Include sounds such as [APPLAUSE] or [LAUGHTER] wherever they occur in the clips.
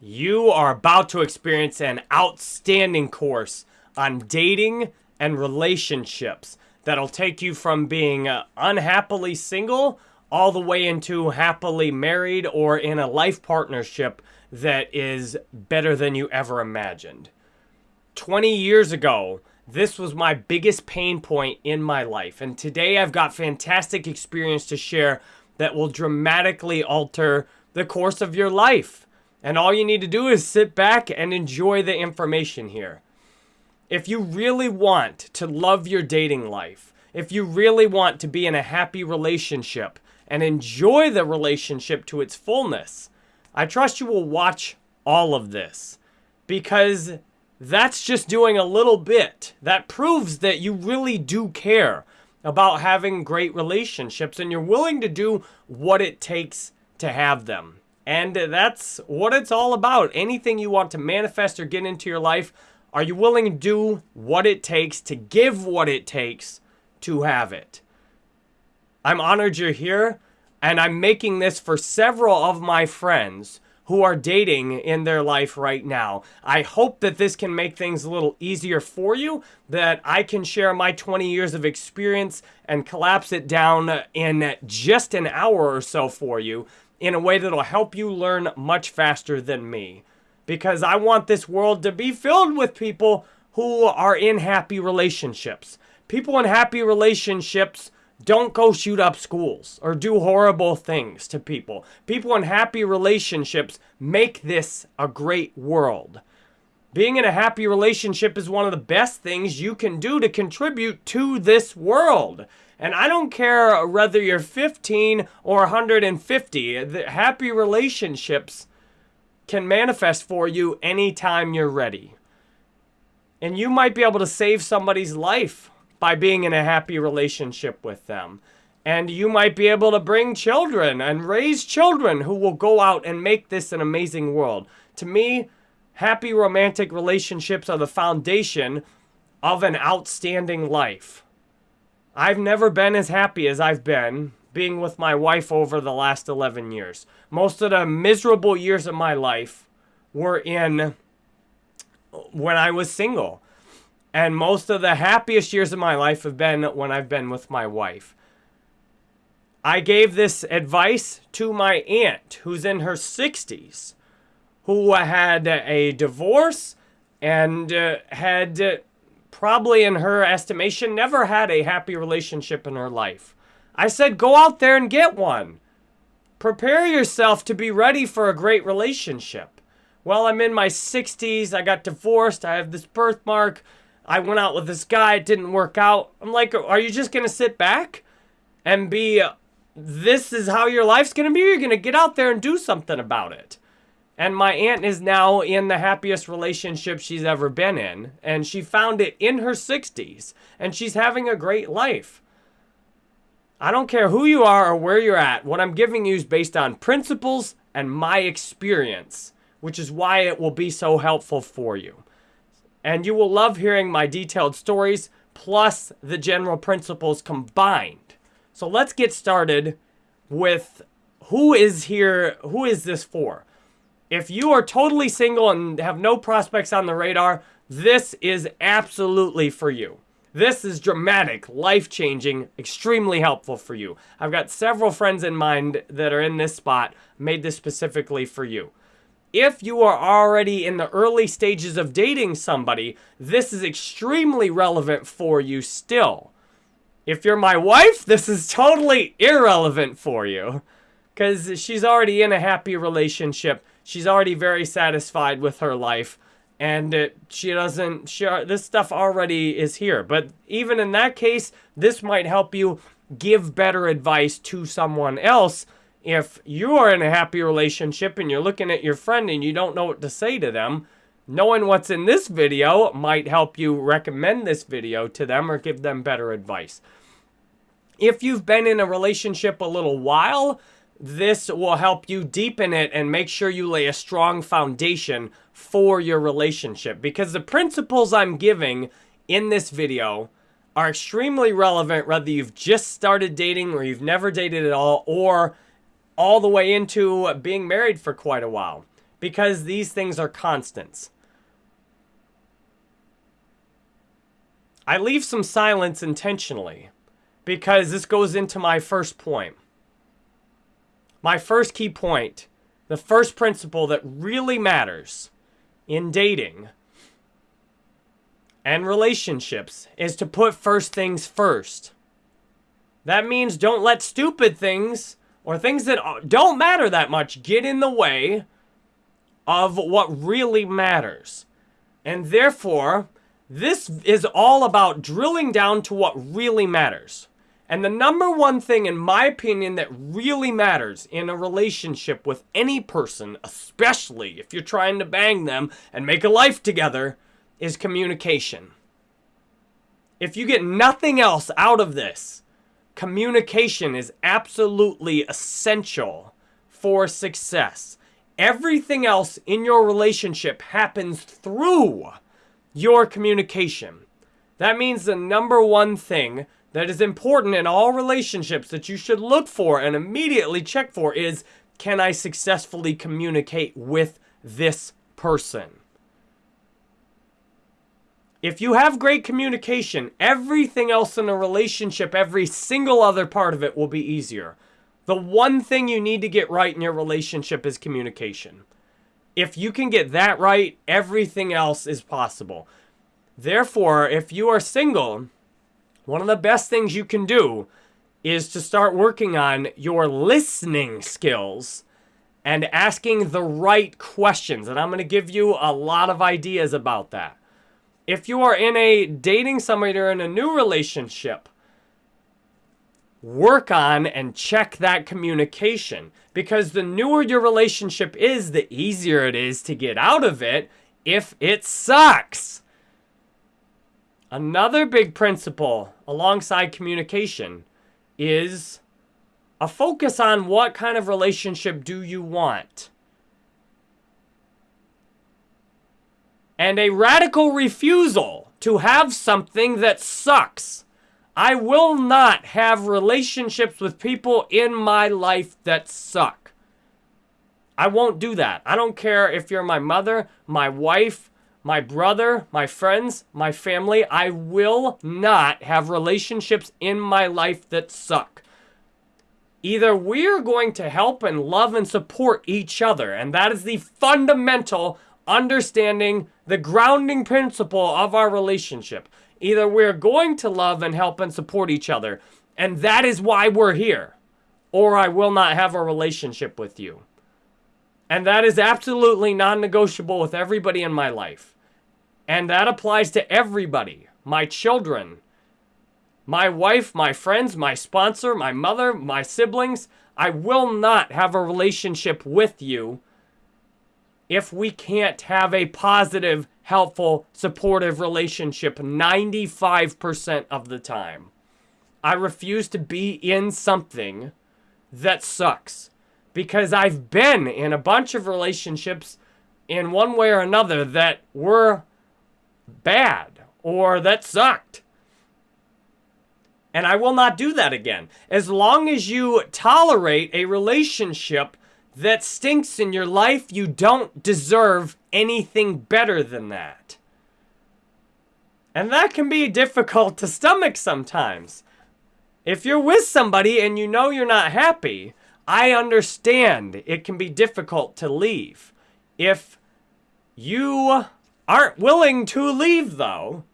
You are about to experience an outstanding course on dating and relationships that'll take you from being uh, unhappily single all the way into happily married or in a life partnership that is better than you ever imagined. 20 years ago, this was my biggest pain point in my life. And today I've got fantastic experience to share that will dramatically alter the course of your life. And all you need to do is sit back and enjoy the information here. If you really want to love your dating life, if you really want to be in a happy relationship and enjoy the relationship to its fullness, I trust you will watch all of this because that's just doing a little bit. That proves that you really do care about having great relationships and you're willing to do what it takes to have them. And that's what it's all about. Anything you want to manifest or get into your life, are you willing to do what it takes to give what it takes to have it? I'm honored you're here, and I'm making this for several of my friends who are dating in their life right now. I hope that this can make things a little easier for you, that I can share my 20 years of experience and collapse it down in just an hour or so for you in a way that'll help you learn much faster than me. Because I want this world to be filled with people who are in happy relationships. People in happy relationships don't go shoot up schools or do horrible things to people. People in happy relationships make this a great world. Being in a happy relationship is one of the best things you can do to contribute to this world. And I don't care whether you're 15 or 150, the happy relationships can manifest for you anytime you're ready. And you might be able to save somebody's life by being in a happy relationship with them. And you might be able to bring children and raise children who will go out and make this an amazing world. To me, happy romantic relationships are the foundation of an outstanding life. I've never been as happy as I've been being with my wife over the last 11 years. Most of the miserable years of my life were in when I was single. And most of the happiest years of my life have been when I've been with my wife. I gave this advice to my aunt who's in her 60s, who had a divorce and uh, had probably in her estimation, never had a happy relationship in her life. I said, go out there and get one. Prepare yourself to be ready for a great relationship. Well, I'm in my 60s. I got divorced. I have this birthmark. I went out with this guy. It didn't work out. I'm like, are you just going to sit back and be, uh, this is how your life's going to be? You're going to get out there and do something about it. And my aunt is now in the happiest relationship she's ever been in. And she found it in her 60s. And she's having a great life. I don't care who you are or where you're at. What I'm giving you is based on principles and my experience, which is why it will be so helpful for you. And you will love hearing my detailed stories plus the general principles combined. So let's get started with who is here, who is this for? If you are totally single and have no prospects on the radar, this is absolutely for you. This is dramatic, life-changing, extremely helpful for you. I've got several friends in mind that are in this spot, made this specifically for you. If you are already in the early stages of dating somebody, this is extremely relevant for you still. If you're my wife, this is totally irrelevant for you because she's already in a happy relationship she's already very satisfied with her life and it, she doesn't she, uh, this stuff already is here. But even in that case this might help you give better advice to someone else if you are in a happy relationship and you're looking at your friend and you don't know what to say to them. Knowing what's in this video might help you recommend this video to them or give them better advice. If you've been in a relationship a little while this will help you deepen it and make sure you lay a strong foundation for your relationship. Because the principles I'm giving in this video are extremely relevant whether you've just started dating or you've never dated at all or all the way into being married for quite a while. because these things are constants. I leave some silence intentionally because this goes into my first point. My first key point, the first principle that really matters in dating and relationships is to put first things first. That means don't let stupid things or things that don't matter that much get in the way of what really matters. And therefore, this is all about drilling down to what really matters. And the number one thing, in my opinion, that really matters in a relationship with any person, especially if you're trying to bang them and make a life together, is communication. If you get nothing else out of this, communication is absolutely essential for success. Everything else in your relationship happens through your communication. That means the number one thing that is important in all relationships that you should look for and immediately check for is can I successfully communicate with this person? If you have great communication, everything else in a relationship, every single other part of it will be easier. The one thing you need to get right in your relationship is communication. If you can get that right, everything else is possible. Therefore, if you are single, one of the best things you can do is to start working on your listening skills and asking the right questions. And I'm going to give you a lot of ideas about that if you are in a dating somebody or in a new relationship, work on and check that communication because the newer your relationship is, the easier it is to get out of it if it sucks. Another big principle alongside communication is a focus on what kind of relationship do you want. and a radical refusal to have something that sucks. I will not have relationships with people in my life that suck. I won't do that. I don't care if you're my mother, my wife, my brother, my friends, my family. I will not have relationships in my life that suck. Either we're going to help and love and support each other, and that is the fundamental understanding the grounding principle of our relationship. Either we're going to love and help and support each other, and that is why we're here, or I will not have a relationship with you. And that is absolutely non negotiable with everybody in my life. And that applies to everybody my children, my wife, my friends, my sponsor, my mother, my siblings. I will not have a relationship with you if we can't have a positive, helpful, supportive relationship 95% of the time. I refuse to be in something that sucks because I've been in a bunch of relationships in one way or another that were bad or that sucked. And I will not do that again. As long as you tolerate a relationship that stinks in your life, you don't deserve anything better than that. And that can be difficult to stomach sometimes. If you're with somebody and you know you're not happy, I understand it can be difficult to leave. If you aren't willing to leave, though,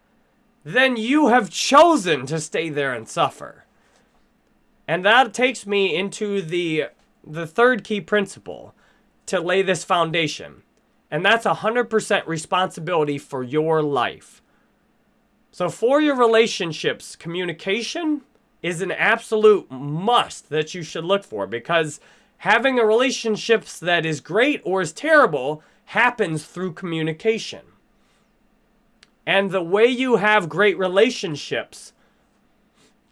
then you have chosen to stay there and suffer. And that takes me into the the third key principle to lay this foundation, and that's 100% responsibility for your life. So, for your relationships, communication is an absolute must that you should look for because having a relationship that is great or is terrible happens through communication. And the way you have great relationships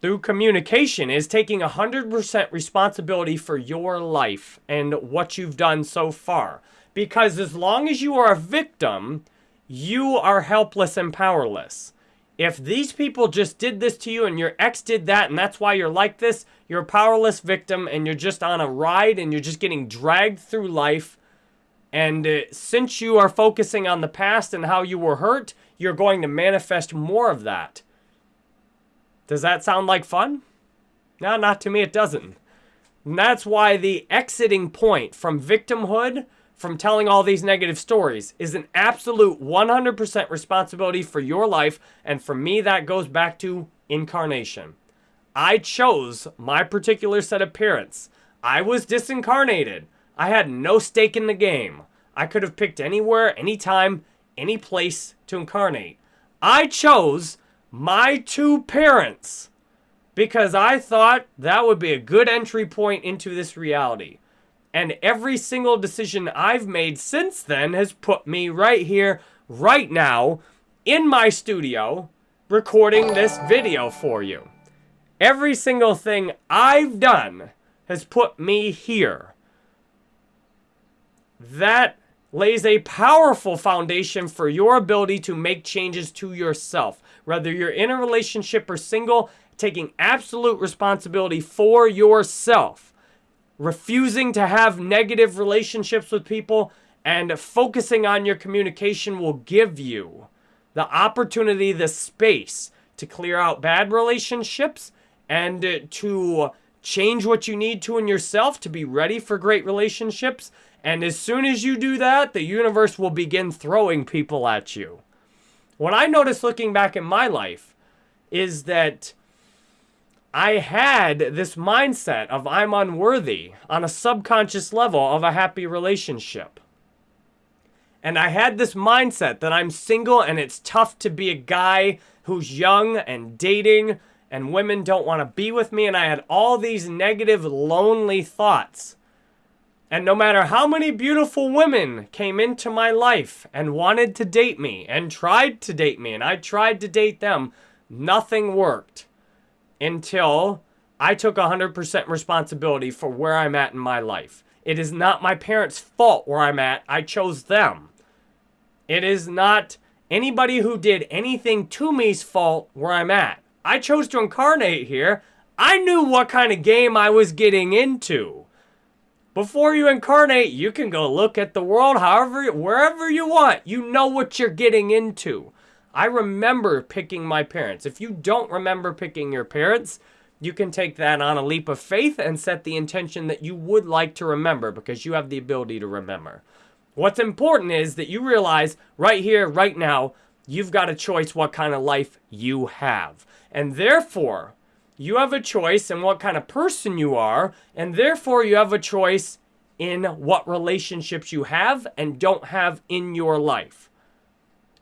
through communication is taking 100% responsibility for your life and what you've done so far. Because as long as you are a victim, you are helpless and powerless. If these people just did this to you and your ex did that and that's why you're like this, you're a powerless victim and you're just on a ride and you're just getting dragged through life And uh, since you are focusing on the past and how you were hurt, you're going to manifest more of that. Does that sound like fun? No, not to me, it doesn't. And that's why the exiting point from victimhood, from telling all these negative stories, is an absolute 100% responsibility for your life. And for me, that goes back to incarnation. I chose my particular set of parents. I was disincarnated. I had no stake in the game. I could have picked anywhere, anytime, any place to incarnate. I chose my two parents because I thought that would be a good entry point into this reality. And every single decision I've made since then has put me right here, right now, in my studio, recording this video for you. Every single thing I've done has put me here. That lays a powerful foundation for your ability to make changes to yourself. Whether you're in a relationship or single, taking absolute responsibility for yourself, refusing to have negative relationships with people, and focusing on your communication will give you the opportunity, the space to clear out bad relationships and to change what you need to in yourself to be ready for great relationships and as soon as you do that, the universe will begin throwing people at you. What I noticed looking back at my life is that I had this mindset of I'm unworthy on a subconscious level of a happy relationship. And I had this mindset that I'm single and it's tough to be a guy who's young and dating and women don't want to be with me. And I had all these negative, lonely thoughts. And no matter how many beautiful women came into my life and wanted to date me and tried to date me and I tried to date them, nothing worked until I took 100% responsibility for where I'm at in my life. It is not my parents' fault where I'm at. I chose them. It is not anybody who did anything to me's fault where I'm at. I chose to incarnate here. I knew what kind of game I was getting into. Before you incarnate, you can go look at the world however, wherever you want. You know what you're getting into. I remember picking my parents. If you don't remember picking your parents, you can take that on a leap of faith and set the intention that you would like to remember because you have the ability to remember. What's important is that you realize right here, right now, you've got a choice what kind of life you have. And therefore, you have a choice in what kind of person you are, and therefore you have a choice in what relationships you have and don't have in your life.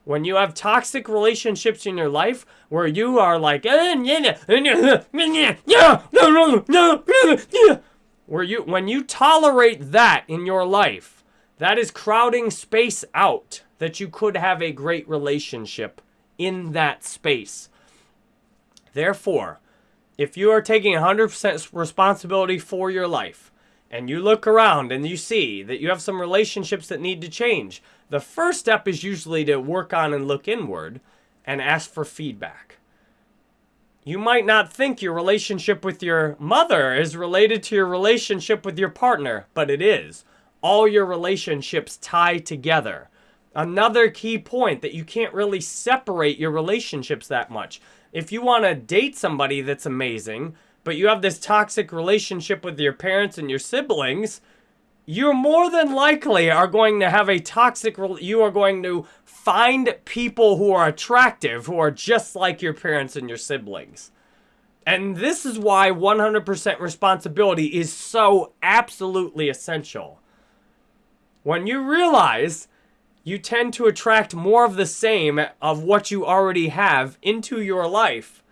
When you have toxic relationships in your life where you are like, where you when you tolerate that in your life, that is crowding space out that you could have a great relationship in that space. Therefore, if you are taking 100% responsibility for your life and you look around and you see that you have some relationships that need to change, the first step is usually to work on and look inward and ask for feedback. You might not think your relationship with your mother is related to your relationship with your partner, but it is. All your relationships tie together. Another key point that you can't really separate your relationships that much if you want to date somebody that's amazing, but you have this toxic relationship with your parents and your siblings, you're more than likely are going to have a toxic you are going to find people who are attractive who are just like your parents and your siblings. And this is why 100% responsibility is so absolutely essential. When you realize you tend to attract more of the same of what you already have into your life.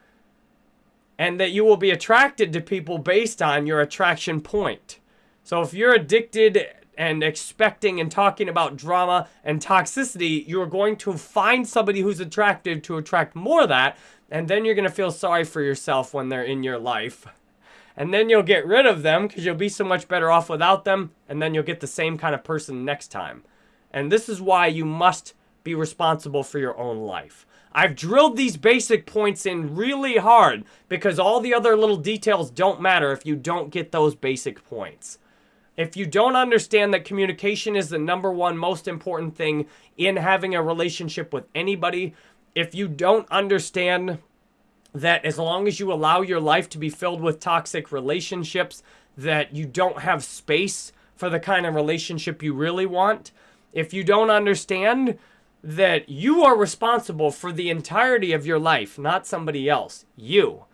And that you will be attracted to people based on your attraction point. So if you're addicted and expecting and talking about drama and toxicity, you're going to find somebody who's attractive to attract more of that. And then you're going to feel sorry for yourself when they're in your life. And then you'll get rid of them because you'll be so much better off without them. And then you'll get the same kind of person next time. And this is why you must be responsible for your own life. I've drilled these basic points in really hard because all the other little details don't matter if you don't get those basic points. If you don't understand that communication is the number one most important thing in having a relationship with anybody, if you don't understand that as long as you allow your life to be filled with toxic relationships, that you don't have space for the kind of relationship you really want, if you don't understand that you are responsible for the entirety of your life, not somebody else, you.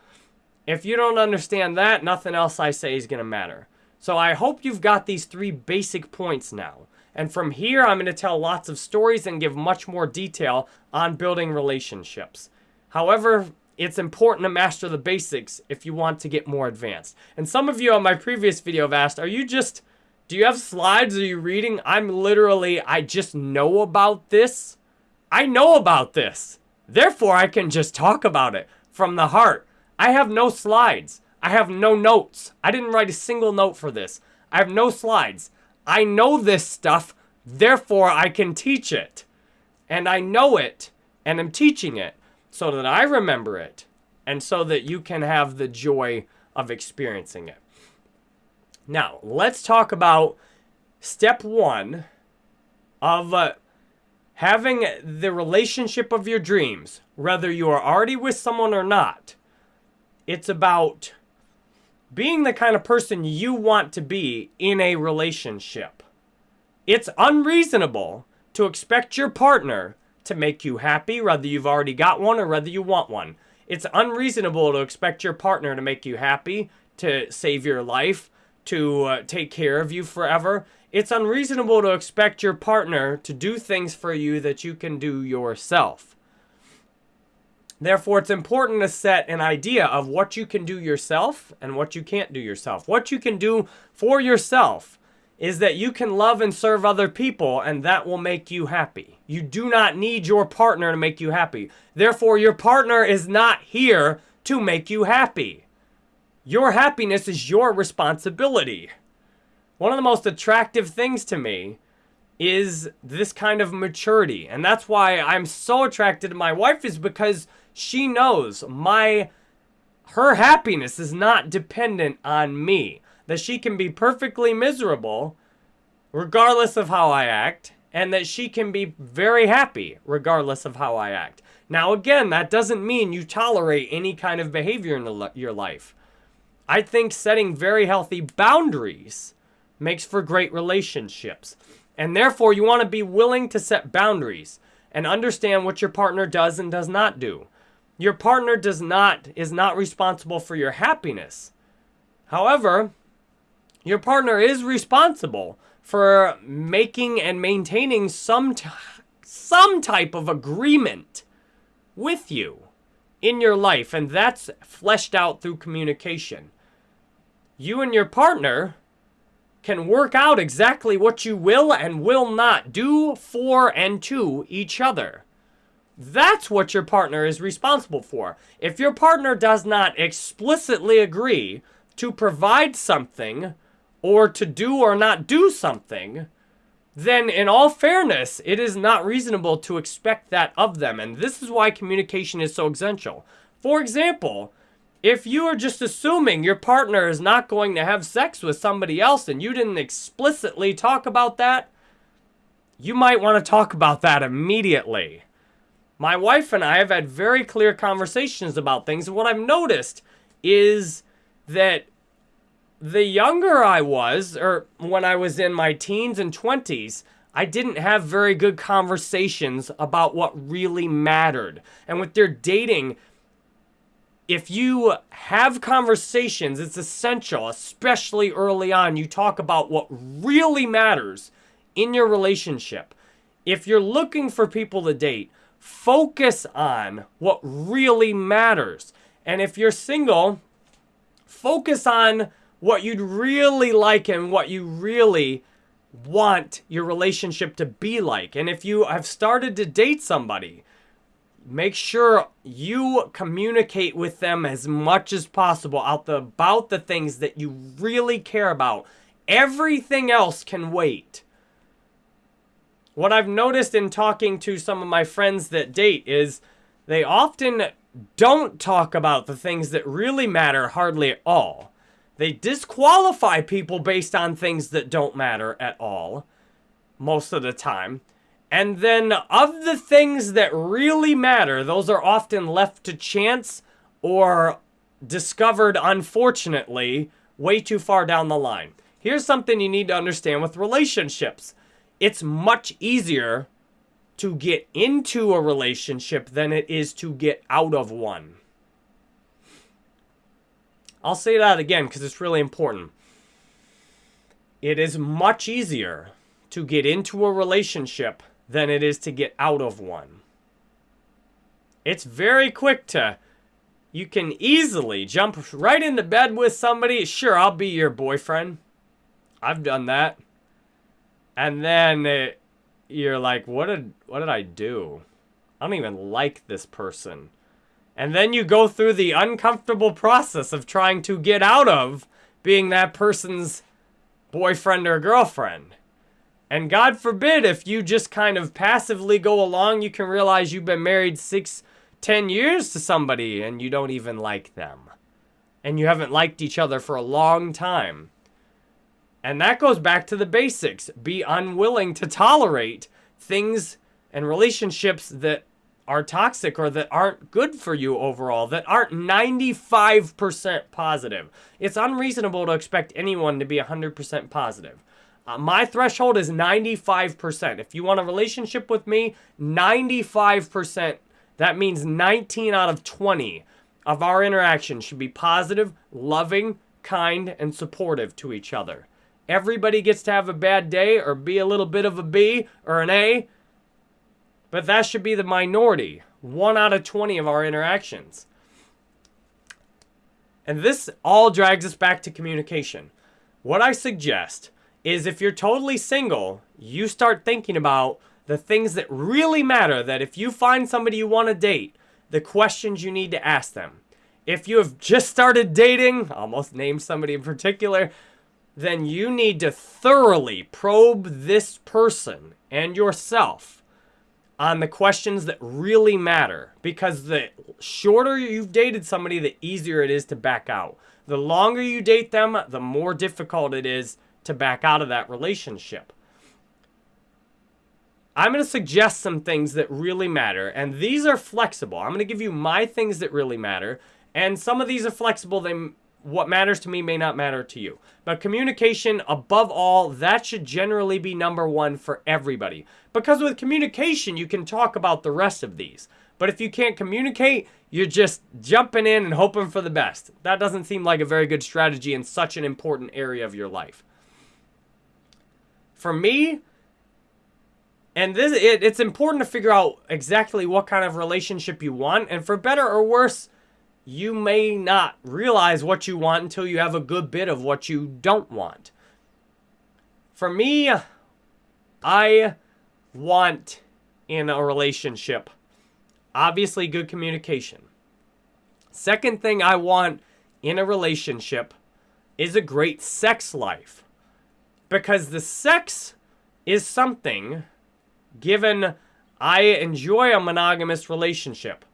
If you don't understand that, nothing else I say is going to matter. So I hope you've got these three basic points now. And from here, I'm going to tell lots of stories and give much more detail on building relationships. However, it's important to master the basics if you want to get more advanced. And some of you on my previous video have asked, are you just, do you have slides? Are you reading? I'm literally, I just know about this. I know about this. Therefore, I can just talk about it from the heart. I have no slides. I have no notes. I didn't write a single note for this. I have no slides. I know this stuff, therefore I can teach it. And I know it, and I'm teaching it so that I remember it, and so that you can have the joy of experiencing it. Now, let's talk about step one of uh, having the relationship of your dreams, whether you are already with someone or not. It's about being the kind of person you want to be in a relationship. It's unreasonable to expect your partner to make you happy, whether you've already got one or whether you want one. It's unreasonable to expect your partner to make you happy, to save your life, to uh, take care of you forever. It's unreasonable to expect your partner to do things for you that you can do yourself. Therefore, it's important to set an idea of what you can do yourself and what you can't do yourself. What you can do for yourself is that you can love and serve other people and that will make you happy. You do not need your partner to make you happy. Therefore, your partner is not here to make you happy. Your happiness is your responsibility. One of the most attractive things to me is this kind of maturity. And that's why I'm so attracted to my wife is because she knows my her happiness is not dependent on me. That she can be perfectly miserable regardless of how I act and that she can be very happy regardless of how I act. Now again, that doesn't mean you tolerate any kind of behavior in your life. I think setting very healthy boundaries makes for great relationships. And therefore, you want to be willing to set boundaries and understand what your partner does and does not do. Your partner does not is not responsible for your happiness. However, your partner is responsible for making and maintaining some some type of agreement with you in your life and that's fleshed out through communication. You and your partner can work out exactly what you will and will not do for and to each other. That's what your partner is responsible for. If your partner does not explicitly agree to provide something or to do or not do something, then in all fairness, it is not reasonable to expect that of them. And this is why communication is so essential. For example, if you are just assuming your partner is not going to have sex with somebody else and you didn't explicitly talk about that, you might want to talk about that immediately. My wife and I have had very clear conversations about things. And what I've noticed is that the younger I was, or when I was in my teens and 20s, I didn't have very good conversations about what really mattered. And with their dating, if you have conversations, it's essential, especially early on, you talk about what really matters in your relationship. If you're looking for people to date, Focus on what really matters. And if you're single, focus on what you'd really like and what you really want your relationship to be like. And if you have started to date somebody, make sure you communicate with them as much as possible the, about the things that you really care about. Everything else can wait. What I've noticed in talking to some of my friends that date is they often don't talk about the things that really matter hardly at all. They disqualify people based on things that don't matter at all, most of the time. And then, of the things that really matter, those are often left to chance or discovered, unfortunately, way too far down the line. Here's something you need to understand with relationships it's much easier to get into a relationship than it is to get out of one. I'll say that again because it's really important. It is much easier to get into a relationship than it is to get out of one. It's very quick to, you can easily jump right into bed with somebody. Sure, I'll be your boyfriend. I've done that. And then it, you're like, what did, what did I do? I don't even like this person. And then you go through the uncomfortable process of trying to get out of being that person's boyfriend or girlfriend. And God forbid if you just kind of passively go along, you can realize you've been married six, ten years to somebody and you don't even like them. And you haven't liked each other for a long time. And that goes back to the basics. Be unwilling to tolerate things and relationships that are toxic or that aren't good for you overall, that aren't 95% positive. It's unreasonable to expect anyone to be 100% positive. Uh, my threshold is 95%. If you want a relationship with me, 95%, that means 19 out of 20 of our interactions should be positive, loving, kind, and supportive to each other. Everybody gets to have a bad day or be a little bit of a B or an A, but that should be the minority. One out of 20 of our interactions. And this all drags us back to communication. What I suggest is if you're totally single, you start thinking about the things that really matter. That if you find somebody you want to date, the questions you need to ask them. If you have just started dating, almost name somebody in particular, then you need to thoroughly probe this person and yourself on the questions that really matter because the shorter you've dated somebody, the easier it is to back out. The longer you date them, the more difficult it is to back out of that relationship. I'm going to suggest some things that really matter, and these are flexible. I'm going to give you my things that really matter, and some of these are flexible. They what matters to me may not matter to you. But communication, above all, that should generally be number one for everybody. Because with communication, you can talk about the rest of these. But if you can't communicate, you're just jumping in and hoping for the best. That doesn't seem like a very good strategy in such an important area of your life. For me, and this it, it's important to figure out exactly what kind of relationship you want. And for better or worse, you may not realize what you want until you have a good bit of what you don't want. For me, I want in a relationship, obviously, good communication. Second thing I want in a relationship is a great sex life. Because the sex is something, given I enjoy a monogamous relationship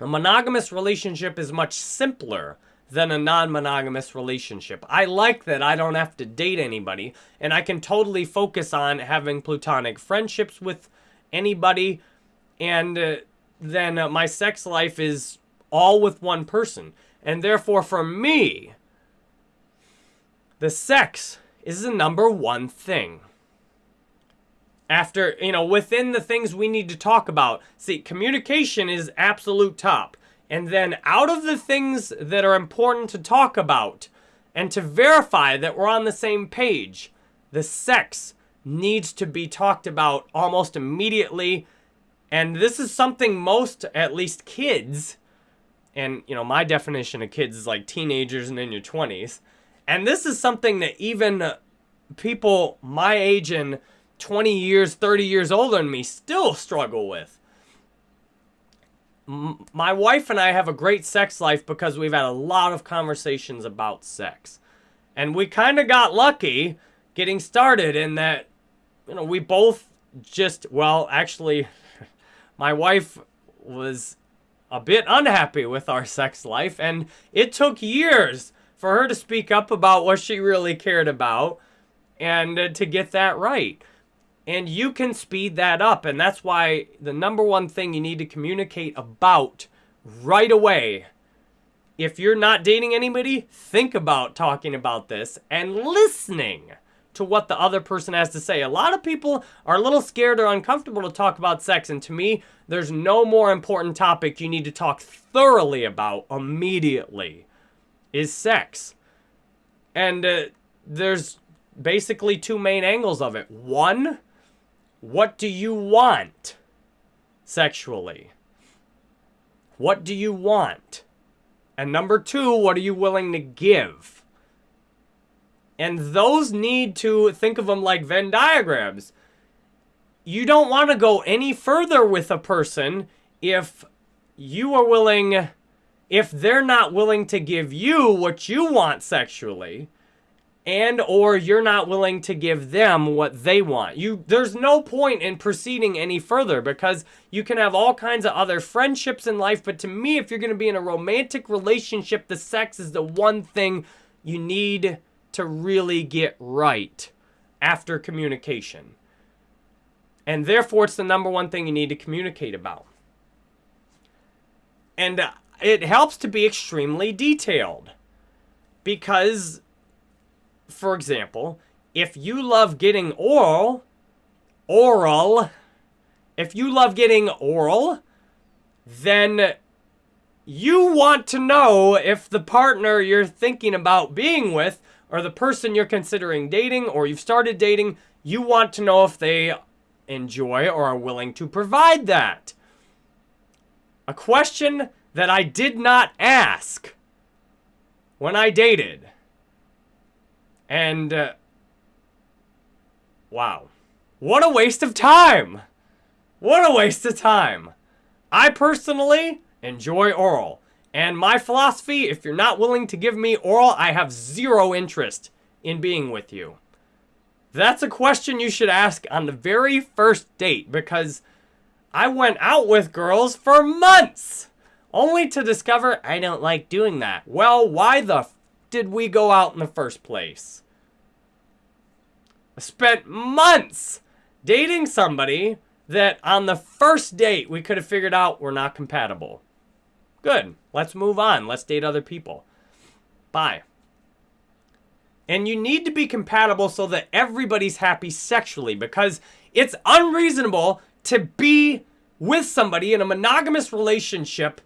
a monogamous relationship is much simpler than a non-monogamous relationship. I like that I don't have to date anybody and I can totally focus on having platonic friendships with anybody and uh, then uh, my sex life is all with one person. And therefore for me, the sex is the number one thing after, you know, within the things we need to talk about. See, communication is absolute top. And then out of the things that are important to talk about and to verify that we're on the same page, the sex needs to be talked about almost immediately. And this is something most, at least kids, and, you know, my definition of kids is like teenagers and in your 20s. And this is something that even uh, people my age and 20 years, 30 years older than me still struggle with. My wife and I have a great sex life because we've had a lot of conversations about sex. And we kind of got lucky getting started in that, you know, we both just, well, actually, [LAUGHS] my wife was a bit unhappy with our sex life, and it took years for her to speak up about what she really cared about and uh, to get that right. And you can speed that up. And that's why the number one thing you need to communicate about right away. If you're not dating anybody, think about talking about this and listening to what the other person has to say. A lot of people are a little scared or uncomfortable to talk about sex. And to me, there's no more important topic you need to talk thoroughly about immediately is sex. And uh, there's basically two main angles of it. One, what do you want sexually? What do you want? And number two, what are you willing to give? And those need to think of them like Venn diagrams. You don't want to go any further with a person if you are willing, if they're not willing to give you what you want sexually and or you're not willing to give them what they want. You there's no point in proceeding any further because you can have all kinds of other friendships in life, but to me if you're going to be in a romantic relationship, the sex is the one thing you need to really get right after communication. And therefore it's the number one thing you need to communicate about. And uh, it helps to be extremely detailed because for example, if you love getting oral, oral, if you love getting oral, then you want to know if the partner you're thinking about being with or the person you're considering dating or you've started dating, you want to know if they enjoy or are willing to provide that. A question that I did not ask when I dated. And, uh, wow. What a waste of time! What a waste of time! I personally enjoy oral. And my philosophy, if you're not willing to give me oral, I have zero interest in being with you. That's a question you should ask on the very first date because I went out with girls for months only to discover I don't like doing that. Well, why the did we go out in the first place? I spent months dating somebody that on the first date we could have figured out we're not compatible. Good. Let's move on. Let's date other people. Bye. And you need to be compatible so that everybody's happy sexually because it's unreasonable to be with somebody in a monogamous relationship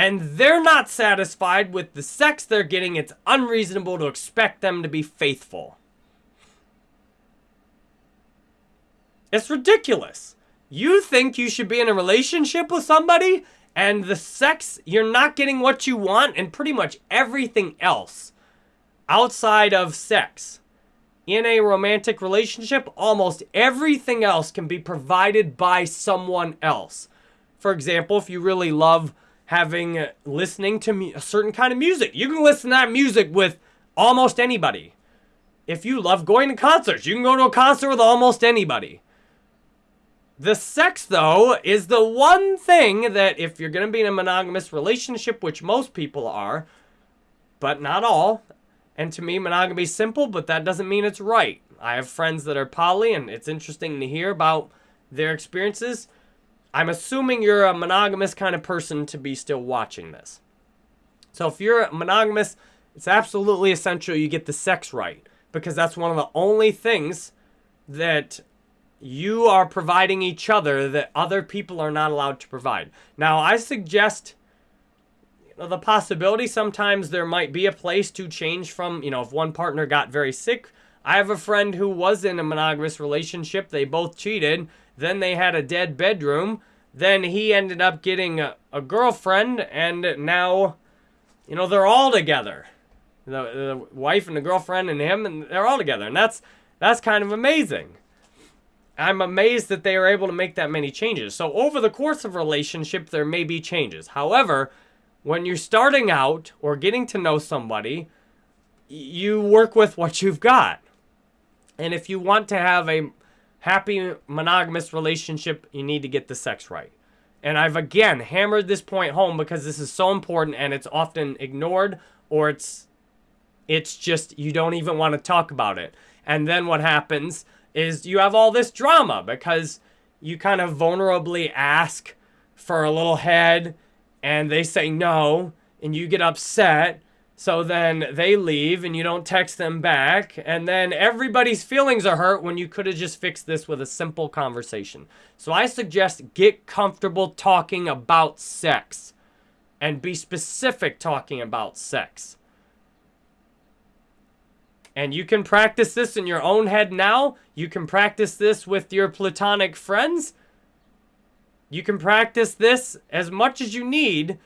and they're not satisfied with the sex they're getting, it's unreasonable to expect them to be faithful. It's ridiculous. You think you should be in a relationship with somebody and the sex, you're not getting what you want and pretty much everything else outside of sex. In a romantic relationship, almost everything else can be provided by someone else. For example, if you really love having uh, listening to a certain kind of music. You can listen to that music with almost anybody. If you love going to concerts, you can go to a concert with almost anybody. The sex, though, is the one thing that if you're going to be in a monogamous relationship, which most people are, but not all, and to me, monogamy is simple, but that doesn't mean it's right. I have friends that are poly, and it's interesting to hear about their experiences. I'm assuming you're a monogamous kind of person to be still watching this. So if you're a monogamous, it's absolutely essential you get the sex right because that's one of the only things that you are providing each other that other people are not allowed to provide. Now, I suggest you know, the possibility sometimes there might be a place to change from, you know, if one partner got very sick. I have a friend who was in a monogamous relationship. They both cheated then they had a dead bedroom. Then he ended up getting a, a girlfriend, and now, you know, they're all together. The, the wife and the girlfriend and him, and they're all together. And that's that's kind of amazing. I'm amazed that they are able to make that many changes. So over the course of relationship, there may be changes. However, when you're starting out or getting to know somebody, you work with what you've got. And if you want to have a happy monogamous relationship, you need to get the sex right. And I've again hammered this point home because this is so important and it's often ignored or it's It's just you don't even want to talk about it. And then what happens is you have all this drama because you kind of vulnerably ask for a little head and they say no and you get upset so then they leave and you don't text them back. And then everybody's feelings are hurt when you could have just fixed this with a simple conversation. So I suggest get comfortable talking about sex and be specific talking about sex. And you can practice this in your own head now. You can practice this with your platonic friends. You can practice this as much as you need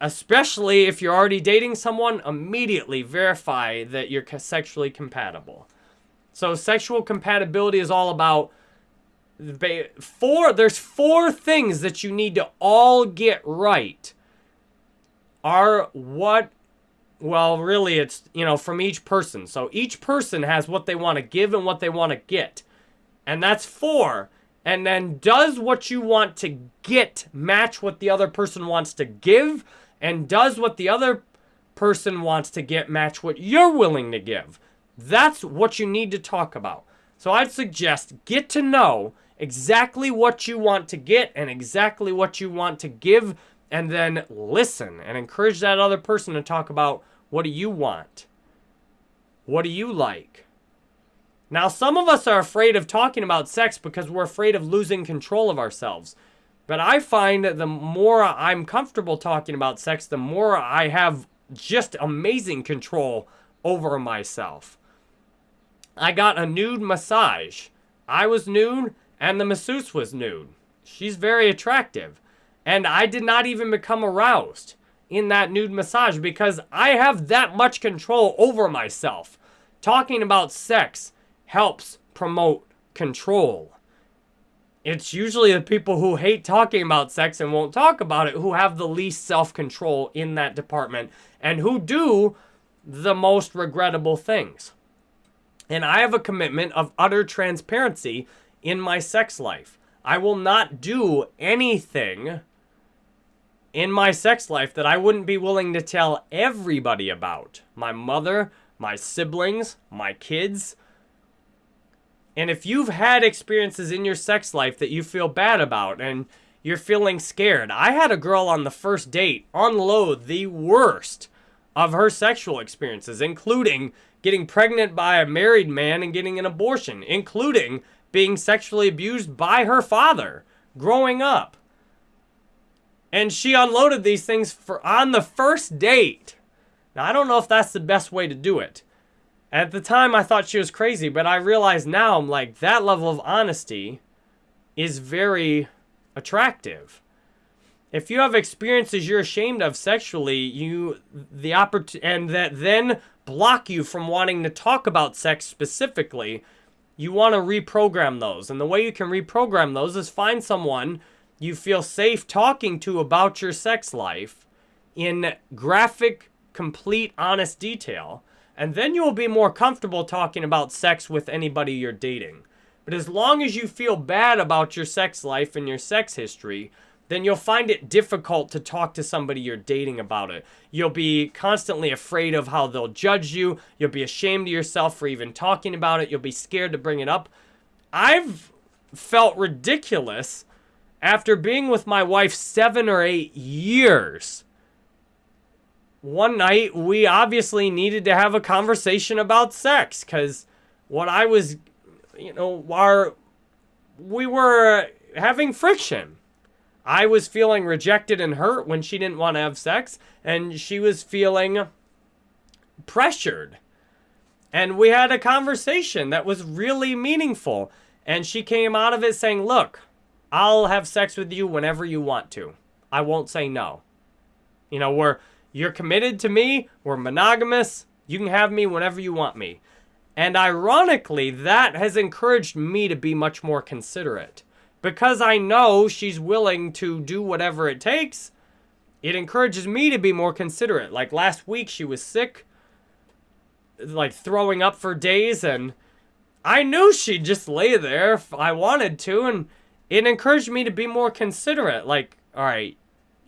especially if you're already dating someone, immediately verify that you're sexually compatible. So sexual compatibility is all about four there's four things that you need to all get right. Are what well, really it's, you know, from each person. So each person has what they want to give and what they want to get. And that's four. And then does what you want to get match what the other person wants to give? And does what the other person wants to get match what you're willing to give. That's what you need to talk about. So I'd suggest get to know exactly what you want to get and exactly what you want to give and then listen and encourage that other person to talk about what do you want? What do you like? Now, some of us are afraid of talking about sex because we're afraid of losing control of ourselves. But I find that the more I'm comfortable talking about sex, the more I have just amazing control over myself. I got a nude massage. I was nude and the masseuse was nude. She's very attractive. And I did not even become aroused in that nude massage because I have that much control over myself. Talking about sex helps promote control. It's usually the people who hate talking about sex and won't talk about it who have the least self-control in that department and who do the most regrettable things. And I have a commitment of utter transparency in my sex life. I will not do anything in my sex life that I wouldn't be willing to tell everybody about. My mother, my siblings, my kids, and if you've had experiences in your sex life that you feel bad about and you're feeling scared, I had a girl on the first date unload the worst of her sexual experiences, including getting pregnant by a married man and getting an abortion, including being sexually abused by her father growing up. And she unloaded these things for on the first date. Now, I don't know if that's the best way to do it. At the time, I thought she was crazy, but I realize now, I'm like, that level of honesty is very attractive. If you have experiences you're ashamed of sexually, you the opportunity and that then block you from wanting to talk about sex specifically, you want to reprogram those. And the way you can reprogram those is find someone you feel safe talking to about your sex life in graphic, complete, honest detail and then you will be more comfortable talking about sex with anybody you're dating. But as long as you feel bad about your sex life and your sex history, then you'll find it difficult to talk to somebody you're dating about it. You'll be constantly afraid of how they'll judge you. You'll be ashamed of yourself for even talking about it. You'll be scared to bring it up. I've felt ridiculous after being with my wife seven or eight years one night we obviously needed to have a conversation about sex because what I was, you know, our, we were having friction. I was feeling rejected and hurt when she didn't want to have sex, and she was feeling pressured. And we had a conversation that was really meaningful. And she came out of it saying, Look, I'll have sex with you whenever you want to. I won't say no. You know, we're you're committed to me. We're monogamous. You can have me whenever you want me. And ironically, that has encouraged me to be much more considerate. Because I know she's willing to do whatever it takes, it encourages me to be more considerate. Like last week, she was sick, like throwing up for days, and I knew she'd just lay there if I wanted to, and it encouraged me to be more considerate. Like, all right,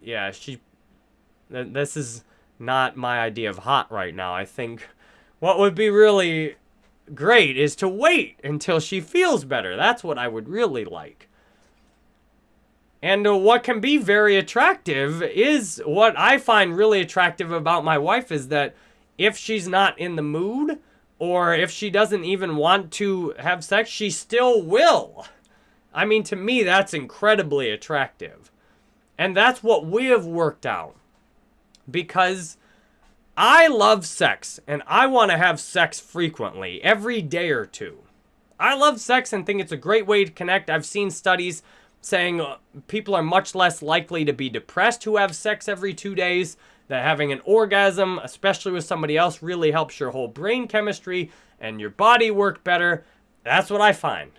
yeah, she this is not my idea of hot right now. I think what would be really great is to wait until she feels better. That's what I would really like. And what can be very attractive is what I find really attractive about my wife is that if she's not in the mood or if she doesn't even want to have sex, she still will. I mean, to me, that's incredibly attractive. And that's what we have worked out. Because I love sex and I want to have sex frequently, every day or two. I love sex and think it's a great way to connect. I've seen studies saying uh, people are much less likely to be depressed who have sex every two days, that having an orgasm, especially with somebody else, really helps your whole brain chemistry and your body work better. That's what I find.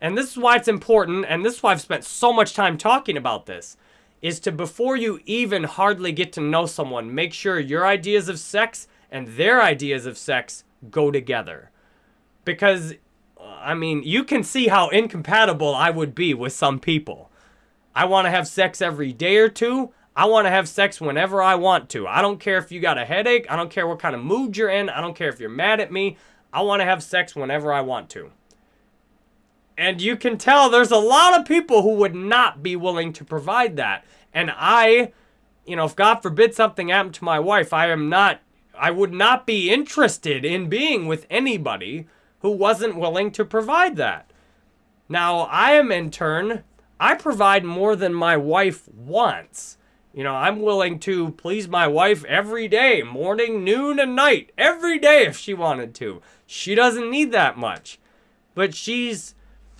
And this is why it's important, and this is why I've spent so much time talking about this, is to before you even hardly get to know someone, make sure your ideas of sex and their ideas of sex go together. Because I mean, you can see how incompatible I would be with some people. I want to have sex every day or two. I want to have sex whenever I want to. I don't care if you got a headache. I don't care what kind of mood you're in. I don't care if you're mad at me. I want to have sex whenever I want to. And you can tell there's a lot of people who would not be willing to provide that. And I, you know, if God forbid something happened to my wife, I am not, I would not be interested in being with anybody who wasn't willing to provide that. Now, I am in turn, I provide more than my wife wants. You know, I'm willing to please my wife every day, morning, noon, and night, every day if she wanted to. She doesn't need that much. But she's,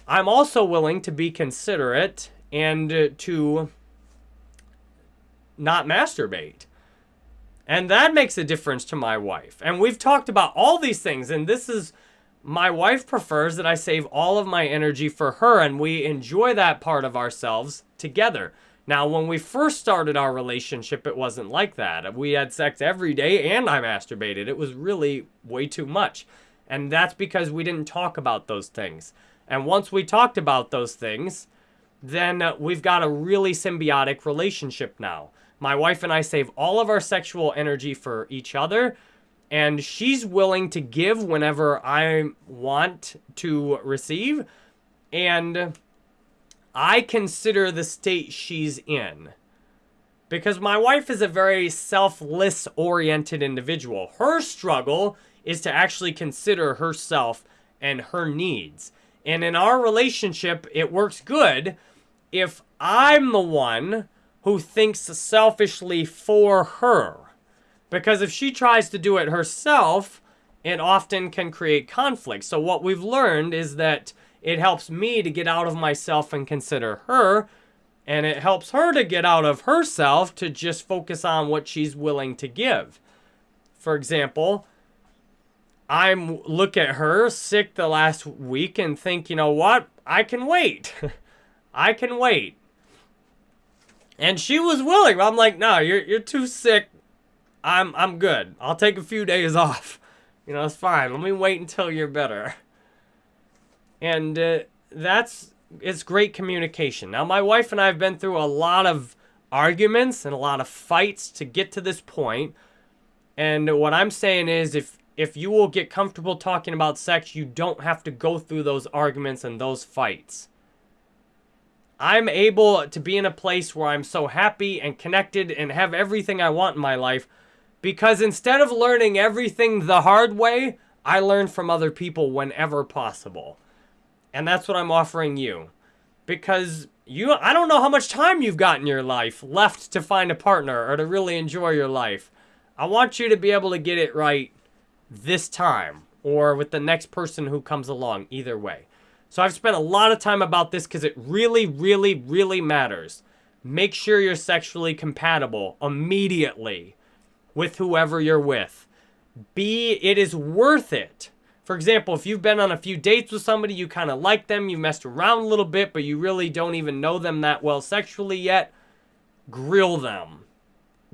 I'm also willing to be considerate and uh, to not masturbate. And that makes a difference to my wife. And we've talked about all these things, and this is my wife prefers that I save all of my energy for her and we enjoy that part of ourselves together. Now, when we first started our relationship, it wasn't like that. We had sex every day and I masturbated. It was really way too much. And that's because we didn't talk about those things. And once we talked about those things, then uh, we've got a really symbiotic relationship now. My wife and I save all of our sexual energy for each other and she's willing to give whenever I want to receive. And I consider the state she's in. Because my wife is a very selfless oriented individual. Her struggle is to actually consider herself and her needs. And in our relationship, it works good if I'm the one who thinks selfishly for her. Because if she tries to do it herself, it often can create conflict. So what we've learned is that it helps me to get out of myself and consider her, and it helps her to get out of herself to just focus on what she's willing to give. For example, I look at her sick the last week and think, you know what? I can wait. [LAUGHS] I can wait. And she was willing. I'm like, no, you're, you're too sick. I'm I'm good. I'll take a few days [LAUGHS] off. You know, it's fine. Let me wait until you're better. And uh, that's it's great communication. Now, my wife and I have been through a lot of arguments and a lot of fights to get to this point. And what I'm saying is if if you will get comfortable talking about sex, you don't have to go through those arguments and those fights. I'm able to be in a place where I'm so happy and connected and have everything I want in my life because instead of learning everything the hard way, I learn from other people whenever possible. And that's what I'm offering you. Because you I don't know how much time you've got in your life left to find a partner or to really enjoy your life. I want you to be able to get it right this time or with the next person who comes along, either way. So I've spent a lot of time about this because it really, really, really matters. Make sure you're sexually compatible immediately with whoever you're with. B, it is worth it. For example, if you've been on a few dates with somebody, you kind of like them, you messed around a little bit, but you really don't even know them that well sexually yet, grill them.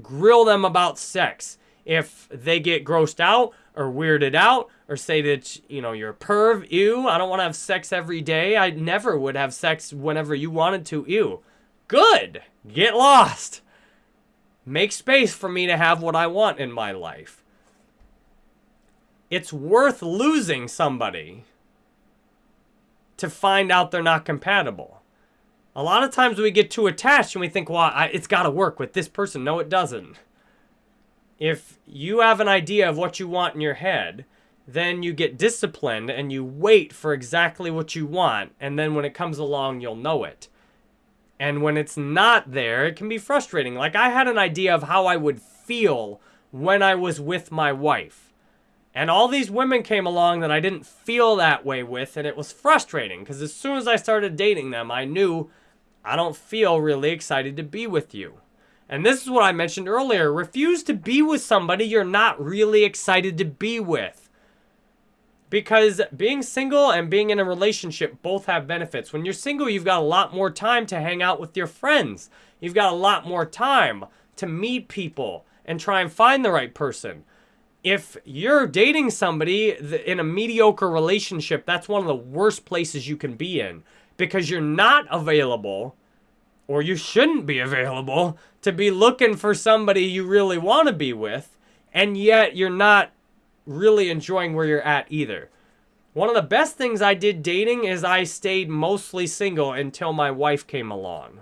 Grill them about sex. If they get grossed out or weirded out or say that, you know, you're a perv, ew, I don't want to have sex every day. I never would have sex whenever you wanted to, ew. Good. Get lost. Make space for me to have what I want in my life. it's worth losing somebody to find out they're not compatible. A lot of times we get too attached and we think, well, I, it's got to work with this person. No, it doesn't. If you have an idea of what you want in your head, then you get disciplined and you wait for exactly what you want. And then when it comes along, you'll know it. And when it's not there, it can be frustrating. Like I had an idea of how I would feel when I was with my wife. And all these women came along that I didn't feel that way with, and it was frustrating because as soon as I started dating them, I knew I don't feel really excited to be with you. And this is what I mentioned earlier refuse to be with somebody you're not really excited to be with. Because being single and being in a relationship both have benefits. When you're single, you've got a lot more time to hang out with your friends, you've got a lot more time to meet people and try and find the right person. If you're dating somebody in a mediocre relationship, that's one of the worst places you can be in because you're not available or you shouldn't be available to be looking for somebody you really want to be with and yet you're not really enjoying where you're at either. One of the best things I did dating is I stayed mostly single until my wife came along.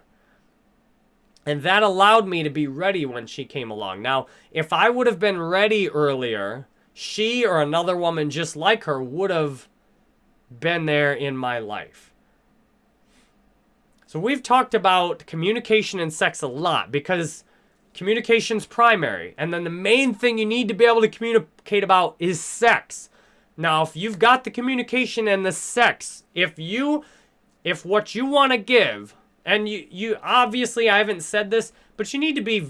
And that allowed me to be ready when she came along. Now, if I would have been ready earlier, she or another woman just like her would have been there in my life. So we've talked about communication and sex a lot because communication's primary. And then the main thing you need to be able to communicate about is sex. Now, if you've got the communication and the sex, if you if what you want to give and you, you obviously, I haven't said this, but you need to be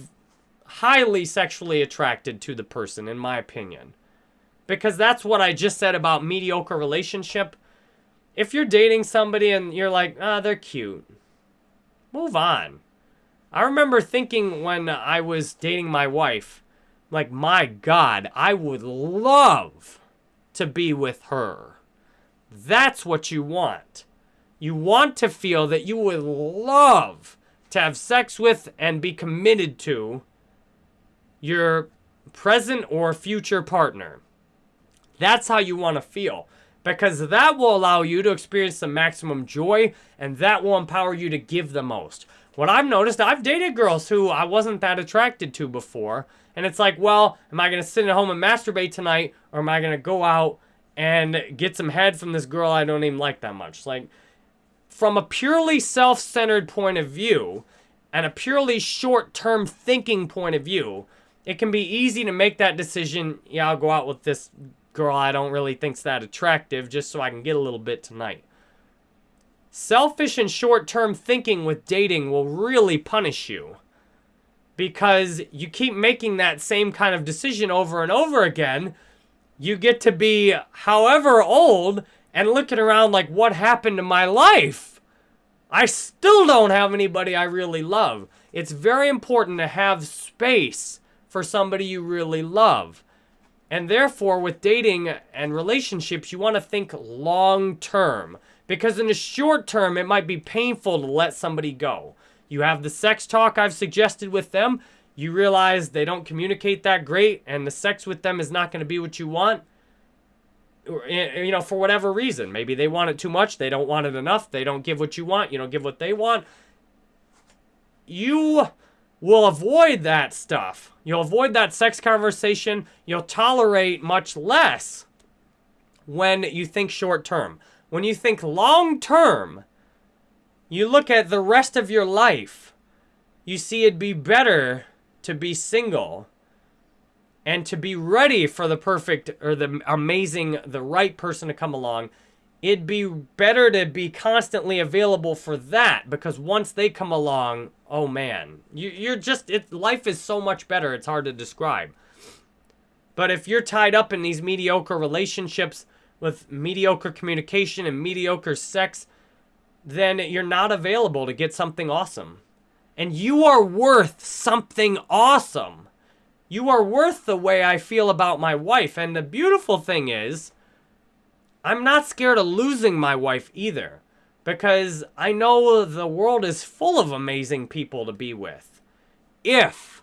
highly sexually attracted to the person, in my opinion. Because that's what I just said about mediocre relationship. If you're dating somebody and you're like, ah, oh, they're cute, move on. I remember thinking when I was dating my wife, like, my God, I would love to be with her. That's what you want. You want to feel that you would love to have sex with and be committed to your present or future partner. That's how you want to feel because that will allow you to experience the maximum joy and that will empower you to give the most. What I've noticed, I've dated girls who I wasn't that attracted to before. And it's like, well, am I going to sit at home and masturbate tonight or am I going to go out and get some head from this girl I don't even like that much? Like, from a purely self-centered point of view and a purely short-term thinking point of view, it can be easy to make that decision, yeah, I'll go out with this girl I don't really think's that attractive just so I can get a little bit tonight. Selfish and short-term thinking with dating will really punish you because you keep making that same kind of decision over and over again. You get to be however old and looking around like, what happened to my life? I still don't have anybody I really love. It's very important to have space for somebody you really love. And therefore, with dating and relationships, you want to think long term. Because in the short term, it might be painful to let somebody go. You have the sex talk I've suggested with them. You realize they don't communicate that great, and the sex with them is not going to be what you want eh, eh, you know, for whatever reason. Maybe they want it too much. They don't want it enough. They don't give what you want. You don't give what they want. You will avoid that stuff. You'll avoid that sex conversation. You'll tolerate much less when you think short term. When you think long term, you look at the rest of your life. You see it'd be better to be single and to be ready for the perfect or the amazing, the right person to come along, it'd be better to be constantly available for that because once they come along, oh man, you, you're just, it, life is so much better, it's hard to describe. But if you're tied up in these mediocre relationships with mediocre communication and mediocre sex, then you're not available to get something awesome. And you are worth something awesome. You are worth the way I feel about my wife. And the beautiful thing is, I'm not scared of losing my wife either. Because I know the world is full of amazing people to be with. If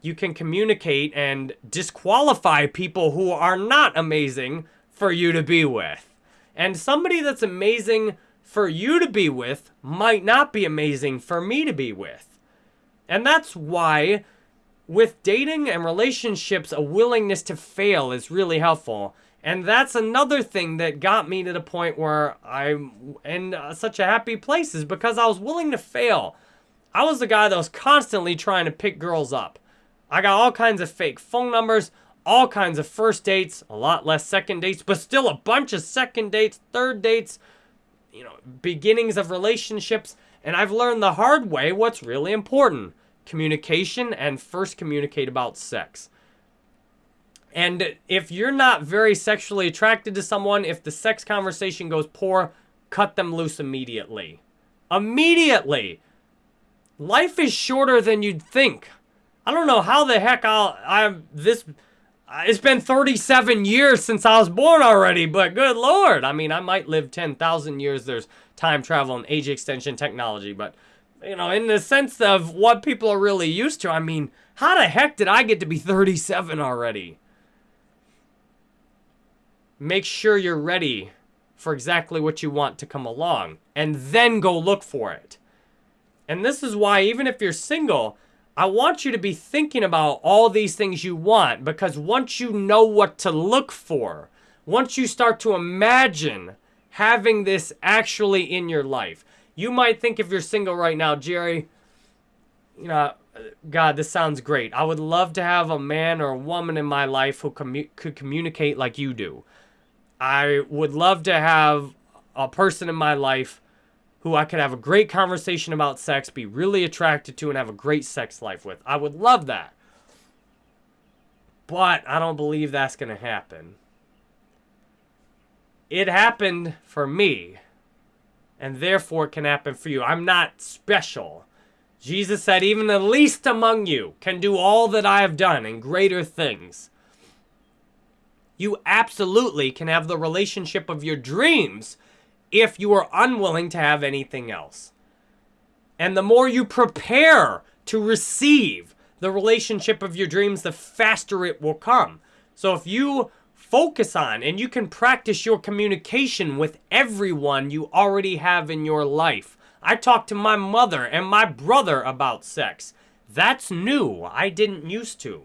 you can communicate and disqualify people who are not amazing for you to be with. And somebody that's amazing for you to be with might not be amazing for me to be with. And that's why with dating and relationships, a willingness to fail is really helpful. And that's another thing that got me to the point where I'm in uh, such a happy place is because I was willing to fail. I was the guy that was constantly trying to pick girls up. I got all kinds of fake phone numbers, all kinds of first dates, a lot less second dates, but still a bunch of second dates, third dates, you know, beginnings of relationships. And I've learned the hard way what's really important communication and first communicate about sex. And if you're not very sexually attracted to someone, if the sex conversation goes poor, cut them loose immediately. Immediately! Life is shorter than you'd think. I don't know how the heck I'll, I'm this, it's been 37 years since I was born already, but good lord. I mean, I might live 10,000 years. There's time travel and age extension technology, but, you know, in the sense of what people are really used to, I mean, how the heck did I get to be 37 already? Make sure you're ready for exactly what you want to come along, and then go look for it. And this is why, even if you're single, I want you to be thinking about all these things you want because once you know what to look for, once you start to imagine having this actually in your life, you might think if you're single right now, Jerry, you know, God, this sounds great. I would love to have a man or a woman in my life who commu could communicate like you do. I would love to have a person in my life who I could have a great conversation about sex, be really attracted to, and have a great sex life with. I would love that. But I don't believe that's going to happen. It happened for me, and therefore it can happen for you. I'm not special. Jesus said, even the least among you can do all that I have done and greater things. You absolutely can have the relationship of your dreams if you are unwilling to have anything else. And the more you prepare to receive the relationship of your dreams, the faster it will come. So if you focus on and you can practice your communication with everyone you already have in your life. I talked to my mother and my brother about sex. That's new. I didn't used to.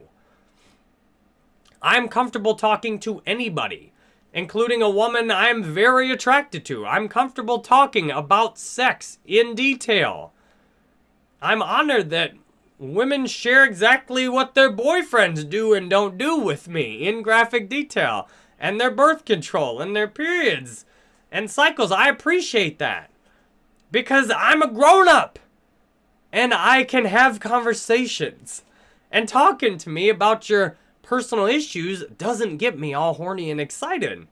I'm comfortable talking to anybody including a woman I'm very attracted to. I'm comfortable talking about sex in detail. I'm honored that women share exactly what their boyfriends do and don't do with me in graphic detail, and their birth control, and their periods, and cycles. I appreciate that because I'm a grown up and I can have conversations. And talking to me about your personal issues doesn't get me all horny and excited.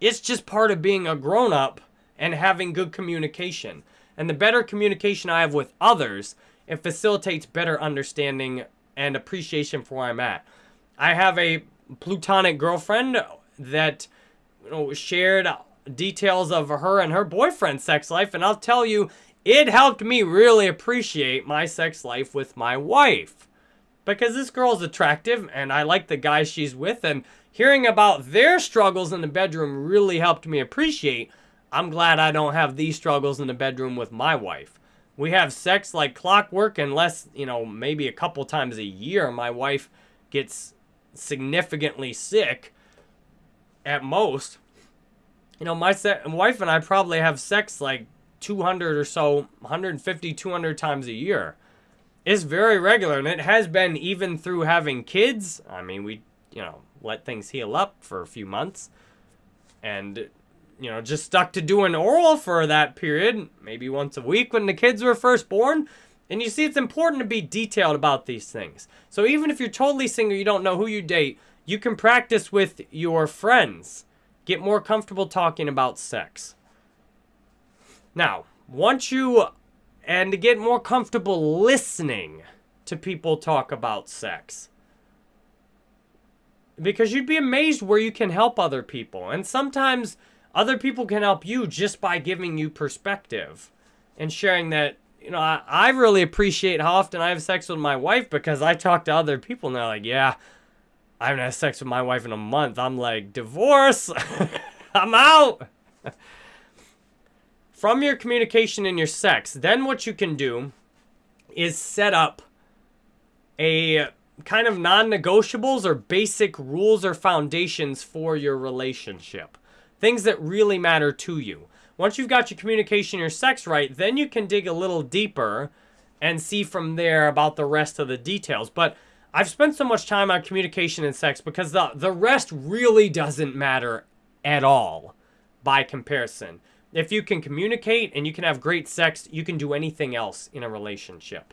It's just part of being a grown up and having good communication. And the better communication I have with others, it facilitates better understanding and appreciation for where I'm at. I have a plutonic girlfriend that you know, shared details of her and her boyfriend's sex life, and I'll tell you, it helped me really appreciate my sex life with my wife because this girl's attractive and I like the guy she's with and hearing about their struggles in the bedroom really helped me appreciate I'm glad I don't have these struggles in the bedroom with my wife. We have sex like clockwork unless, you know, maybe a couple times a year my wife gets significantly sick at most. You know, my wife and I probably have sex like 200 or so, 150, 200 times a year is very regular, and it has been even through having kids. I mean, we, you know, let things heal up for a few months, and, you know, just stuck to doing oral for that period, maybe once a week when the kids were first born. And you see, it's important to be detailed about these things. So even if you're totally single, you don't know who you date, you can practice with your friends. Get more comfortable talking about sex. Now, once you and to get more comfortable listening to people talk about sex. Because you'd be amazed where you can help other people. And sometimes other people can help you just by giving you perspective and sharing that you know, I, I really appreciate how often I have sex with my wife because I talk to other people and they're like, yeah, I haven't had sex with my wife in a month. I'm like, divorce. [LAUGHS] I'm out. [LAUGHS] From your communication and your sex, then what you can do is set up a kind of non negotiables or basic rules or foundations for your relationship. Things that really matter to you. Once you've got your communication, and your sex right, then you can dig a little deeper and see from there about the rest of the details. But I've spent so much time on communication and sex because the, the rest really doesn't matter at all by comparison. If you can communicate and you can have great sex, you can do anything else in a relationship.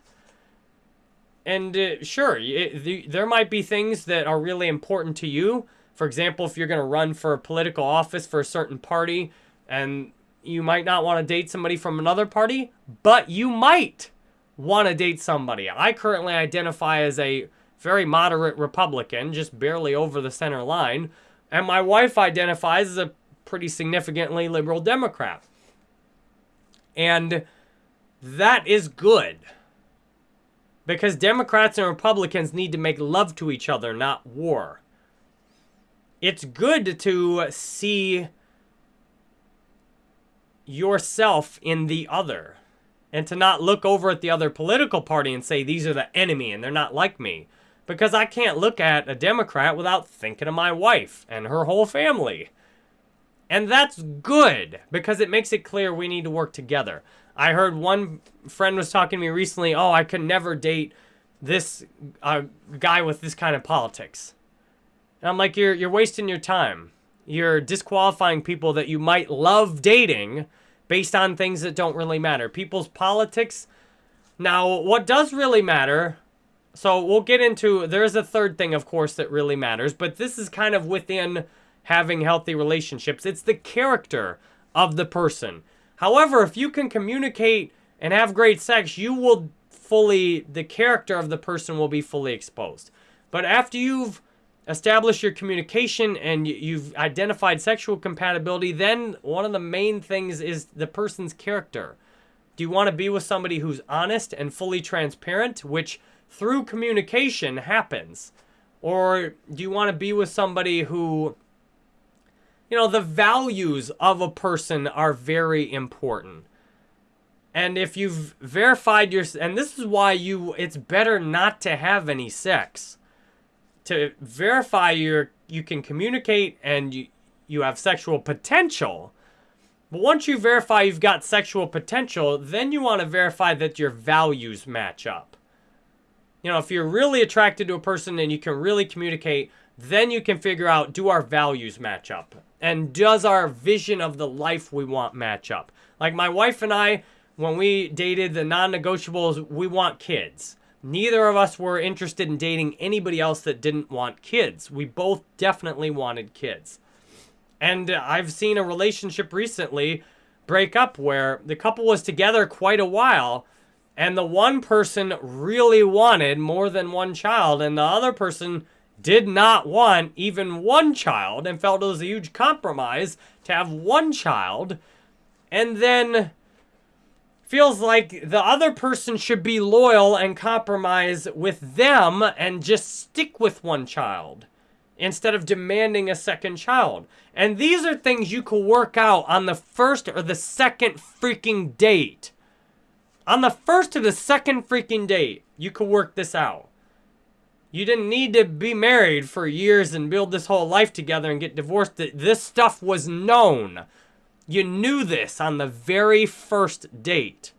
And uh, sure, it, the, there might be things that are really important to you. For example, if you're going to run for a political office for a certain party and you might not want to date somebody from another party, but you might want to date somebody. I currently identify as a very moderate Republican, just barely over the center line, and my wife identifies as a pretty significantly liberal Democrat. And that is good. Because Democrats and Republicans need to make love to each other, not war. It's good to see yourself in the other and to not look over at the other political party and say these are the enemy and they're not like me because I can't look at a Democrat without thinking of my wife and her whole family. And that's good because it makes it clear we need to work together. I heard one friend was talking to me recently, "Oh, I could never date this uh, guy with this kind of politics." And I'm like, "You're you're wasting your time. You're disqualifying people that you might love dating based on things that don't really matter. People's politics. Now, what does really matter? So we'll get into, there's a third thing, of course, that really matters, but this is kind of within having healthy relationships. It's the character of the person. However, if you can communicate and have great sex, you will fully, the character of the person will be fully exposed. But after you've established your communication and you've identified sexual compatibility, then one of the main things is the person's character. Do you want to be with somebody who's honest and fully transparent, which through communication happens? Or do you want to be with somebody who, you know, the values of a person are very important. And if you've verified your, and this is why you, it's better not to have any sex to verify your you can communicate and you you have sexual potential. But once you verify you've got sexual potential, then you want to verify that your values match up. You know, if you're really attracted to a person and you can really communicate, then you can figure out do our values match up? And does our vision of the life we want match up? Like my wife and I, when we dated the non negotiables, we want kids. Neither of us were interested in dating anybody else that didn't want kids. We both definitely wanted kids. And I've seen a relationship recently break up where the couple was together quite a while and the one person really wanted more than one child and the other person did not want even one child and felt it was a huge compromise to have one child. And then feels like the other person should be loyal and compromise with them and just stick with one child instead of demanding a second child. And these are things you could work out on the first or the second freaking date. On the first or the second freaking date, you could work this out. You didn't need to be married for years and build this whole life together and get divorced. This stuff was known. You knew this on the very first date.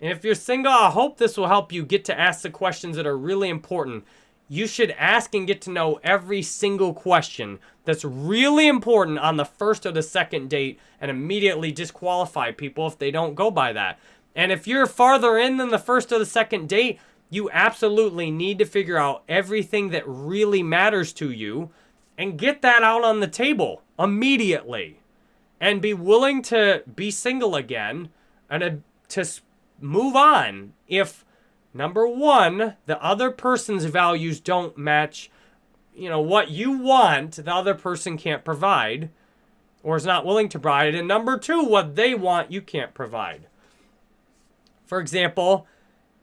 And if you're single, I hope this will help you get to ask the questions that are really important. You should ask and get to know every single question that's really important on the first or the second date and immediately disqualify people if they don't go by that. And if you're farther in than the first or the second date, you absolutely need to figure out everything that really matters to you and get that out on the table immediately. And be willing to be single again and uh, to move on if number one the other person's values don't match you know what you want the other person can't provide or is not willing to provide. And number two what they want you can't provide. For example,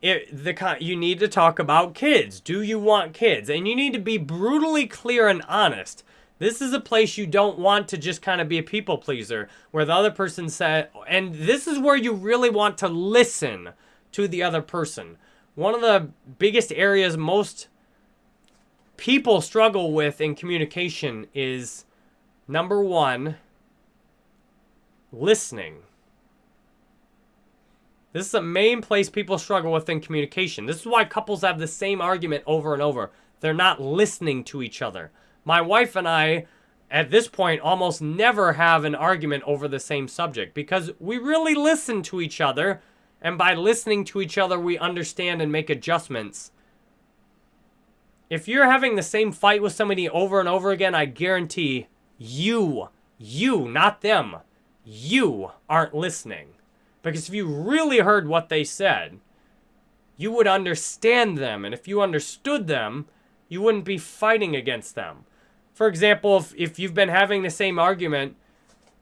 it, the you need to talk about kids. Do you want kids? And you need to be brutally clear and honest. This is a place you don't want to just kind of be a people pleaser where the other person said, and this is where you really want to listen to the other person. One of the biggest areas most people struggle with in communication is number one, listening. This is the main place people struggle with in communication. This is why couples have the same argument over and over. They're not listening to each other. My wife and I, at this point, almost never have an argument over the same subject because we really listen to each other. And by listening to each other, we understand and make adjustments. If you're having the same fight with somebody over and over again, I guarantee you, you, not them, you aren't listening. Because if you really heard what they said, you would understand them. And if you understood them, you wouldn't be fighting against them. For example, if, if you've been having the same argument,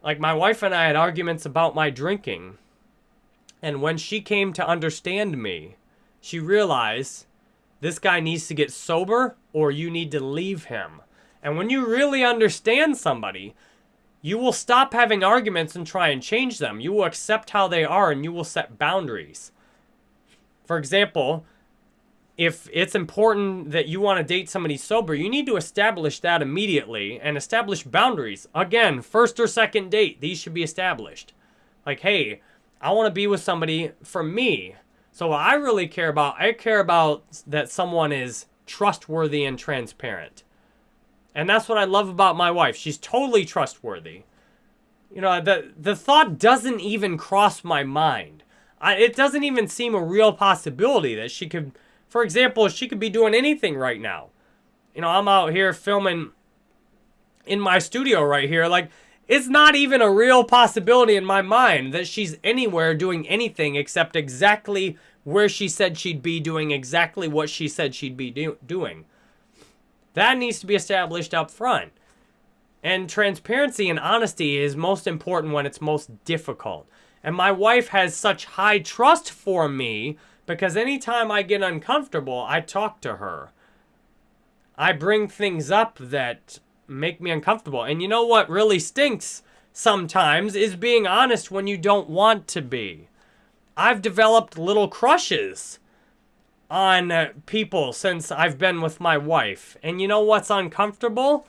like my wife and I had arguments about my drinking. And when she came to understand me, she realized this guy needs to get sober or you need to leave him. And when you really understand somebody, you will stop having arguments and try and change them. You will accept how they are and you will set boundaries. For example, if it's important that you want to date somebody sober, you need to establish that immediately and establish boundaries. Again, first or second date, these should be established. Like, hey, I want to be with somebody for me. So what I really care about, I care about that someone is trustworthy and transparent. And that's what I love about my wife. She's totally trustworthy. You know, the the thought doesn't even cross my mind. I, it doesn't even seem a real possibility that she could for example, she could be doing anything right now. You know, I'm out here filming in my studio right here. Like, it's not even a real possibility in my mind that she's anywhere doing anything except exactly where she said she'd be doing exactly what she said she'd be do doing. That needs to be established up front. And transparency and honesty is most important when it's most difficult. And my wife has such high trust for me because anytime I get uncomfortable, I talk to her. I bring things up that make me uncomfortable. And you know what really stinks sometimes is being honest when you don't want to be. I've developed little crushes on uh, people since I've been with my wife. And you know what's uncomfortable?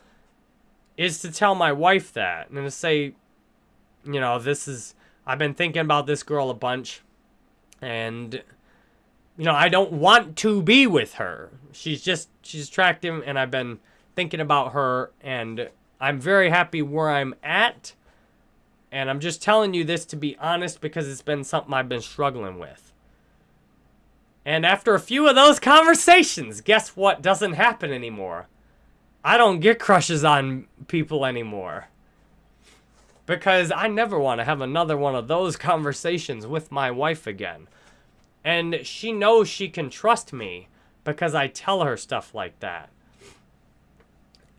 Is to tell my wife that and to say, you know, this is, I've been thinking about this girl a bunch and you know, I don't want to be with her. She's just, she's attractive, and I've been thinking about her, and I'm very happy where I'm at. And I'm just telling you this to be honest because it's been something I've been struggling with. And after a few of those conversations, guess what doesn't happen anymore? I don't get crushes on people anymore. Because I never want to have another one of those conversations with my wife again. And she knows she can trust me because I tell her stuff like that.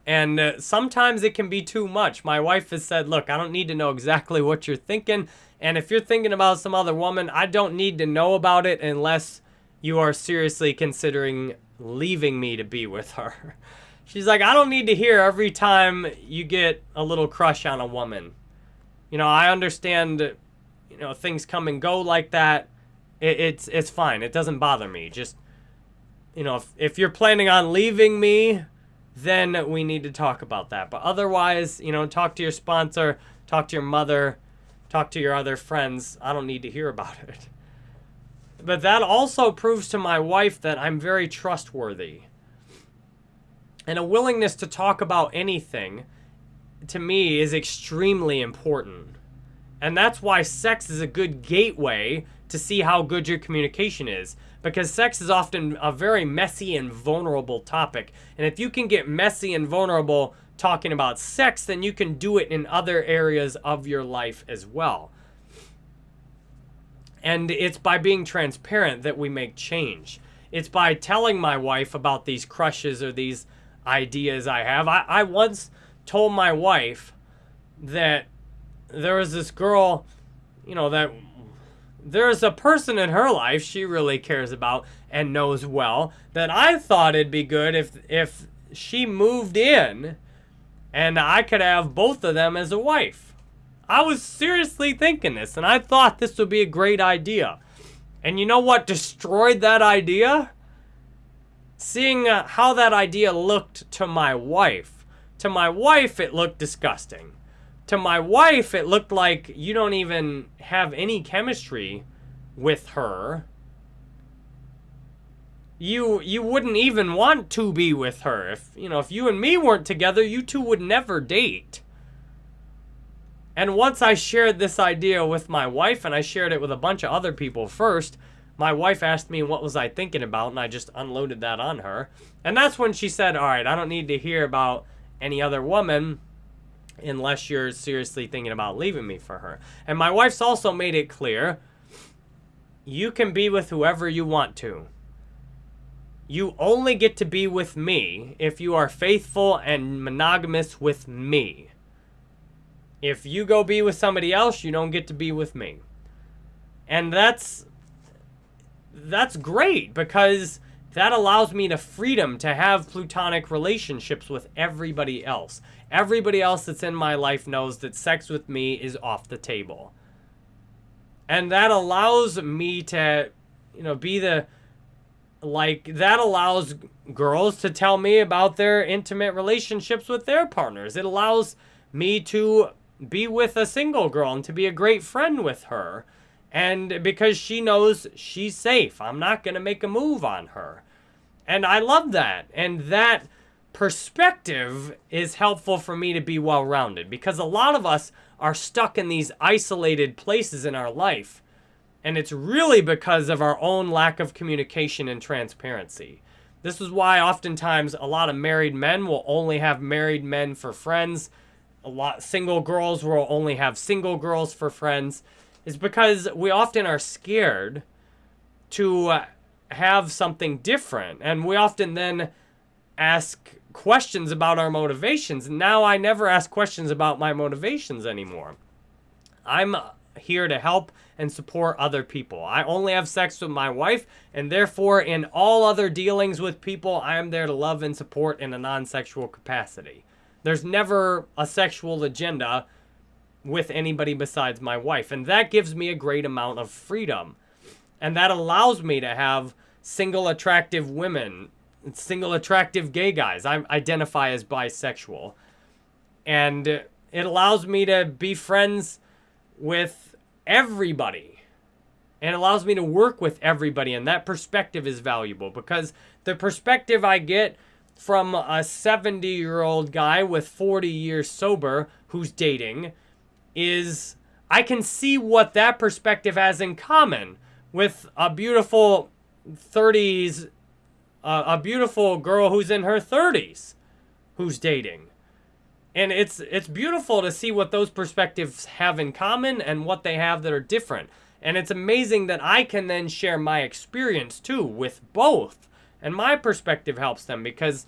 And uh, sometimes it can be too much. My wife has said, look, I don't need to know exactly what you're thinking. And if you're thinking about some other woman, I don't need to know about it unless you are seriously considering leaving me to be with her. [LAUGHS] She's like, I don't need to hear every time you get a little crush on a woman. You know, I understand, you know, things come and go like that. It, it's it's fine. It doesn't bother me. Just you know, if if you're planning on leaving me, then we need to talk about that. But otherwise, you know, talk to your sponsor, talk to your mother, talk to your other friends. I don't need to hear about it. But that also proves to my wife that I'm very trustworthy. And a willingness to talk about anything to me is extremely important. And that's why sex is a good gateway to see how good your communication is. Because sex is often a very messy and vulnerable topic. And if you can get messy and vulnerable talking about sex, then you can do it in other areas of your life as well. And it's by being transparent that we make change. It's by telling my wife about these crushes or these ideas I have. I, I once told my wife that there was this girl, you know, that there's a person in her life she really cares about and knows well that I thought it'd be good if if she moved in and I could have both of them as a wife. I was seriously thinking this and I thought this would be a great idea. And you know what destroyed that idea? Seeing uh, how that idea looked to my wife. To my wife, it looked disgusting to my wife, it looked like you don't even have any chemistry with her. You you wouldn't even want to be with her. If you know, if you and me weren't together, you two would never date. And once I shared this idea with my wife and I shared it with a bunch of other people first, my wife asked me what was I thinking about and I just unloaded that on her. And that's when she said, "All right, I don't need to hear about any other woman unless you're seriously thinking about leaving me for her. And my wife's also made it clear you can be with whoever you want to. You only get to be with me if you are faithful and monogamous with me. If you go be with somebody else, you don't get to be with me. And that's that's great because that allows me the freedom to have plutonic relationships with everybody else. Everybody else that's in my life knows that sex with me is off the table. And that allows me to, you know, be the, like, that allows girls to tell me about their intimate relationships with their partners. It allows me to be with a single girl and to be a great friend with her. And because she knows she's safe, I'm not going to make a move on her. And I love that. And that perspective is helpful for me to be well rounded because a lot of us are stuck in these isolated places in our life. And it's really because of our own lack of communication and transparency. This is why oftentimes a lot of married men will only have married men for friends. A lot single girls will only have single girls for friends. Is because we often are scared to uh, have something different. And we often then ask questions about our motivations. And now I never ask questions about my motivations anymore. I'm uh, here to help and support other people. I only have sex with my wife, and therefore, in all other dealings with people, I am there to love and support in a non sexual capacity. There's never a sexual agenda with anybody besides my wife, and that gives me a great amount of freedom. And that allows me to have single attractive women single attractive gay guys. I identify as bisexual. And it allows me to be friends with everybody. And allows me to work with everybody. And that perspective is valuable because the perspective I get from a 70 year old guy with 40 years sober who's dating is I can see what that perspective has in common with a beautiful 30s uh, a beautiful girl who's in her 30s who's dating. And it's it's beautiful to see what those perspectives have in common and what they have that are different. And it's amazing that I can then share my experience too with both. And my perspective helps them because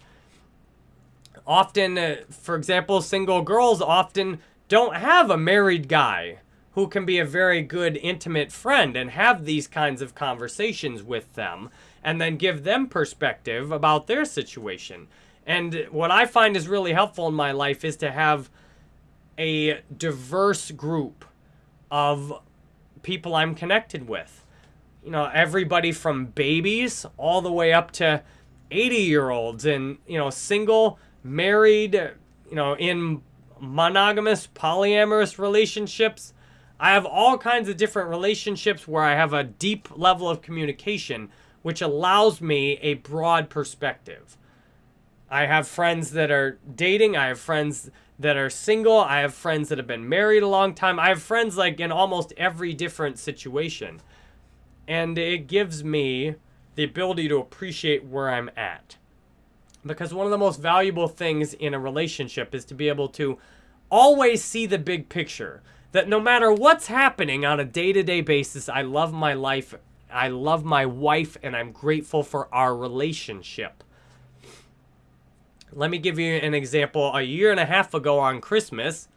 often, uh, for example, single girls often don't have a married guy who can be a very good intimate friend and have these kinds of conversations with them and then give them perspective about their situation. And what I find is really helpful in my life is to have a diverse group of people I'm connected with. You know, everybody from babies all the way up to 80 year olds and, you know, single, married, you know, in monogamous, polyamorous relationships. I have all kinds of different relationships where I have a deep level of communication which allows me a broad perspective. I have friends that are dating, I have friends that are single, I have friends that have been married a long time. I have friends like in almost every different situation. And it gives me the ability to appreciate where I'm at. Because one of the most valuable things in a relationship is to be able to always see the big picture. That no matter what's happening on a day to day basis, I love my life I love my wife and I'm grateful for our relationship. Let me give you an example. A year and a half ago on Christmas,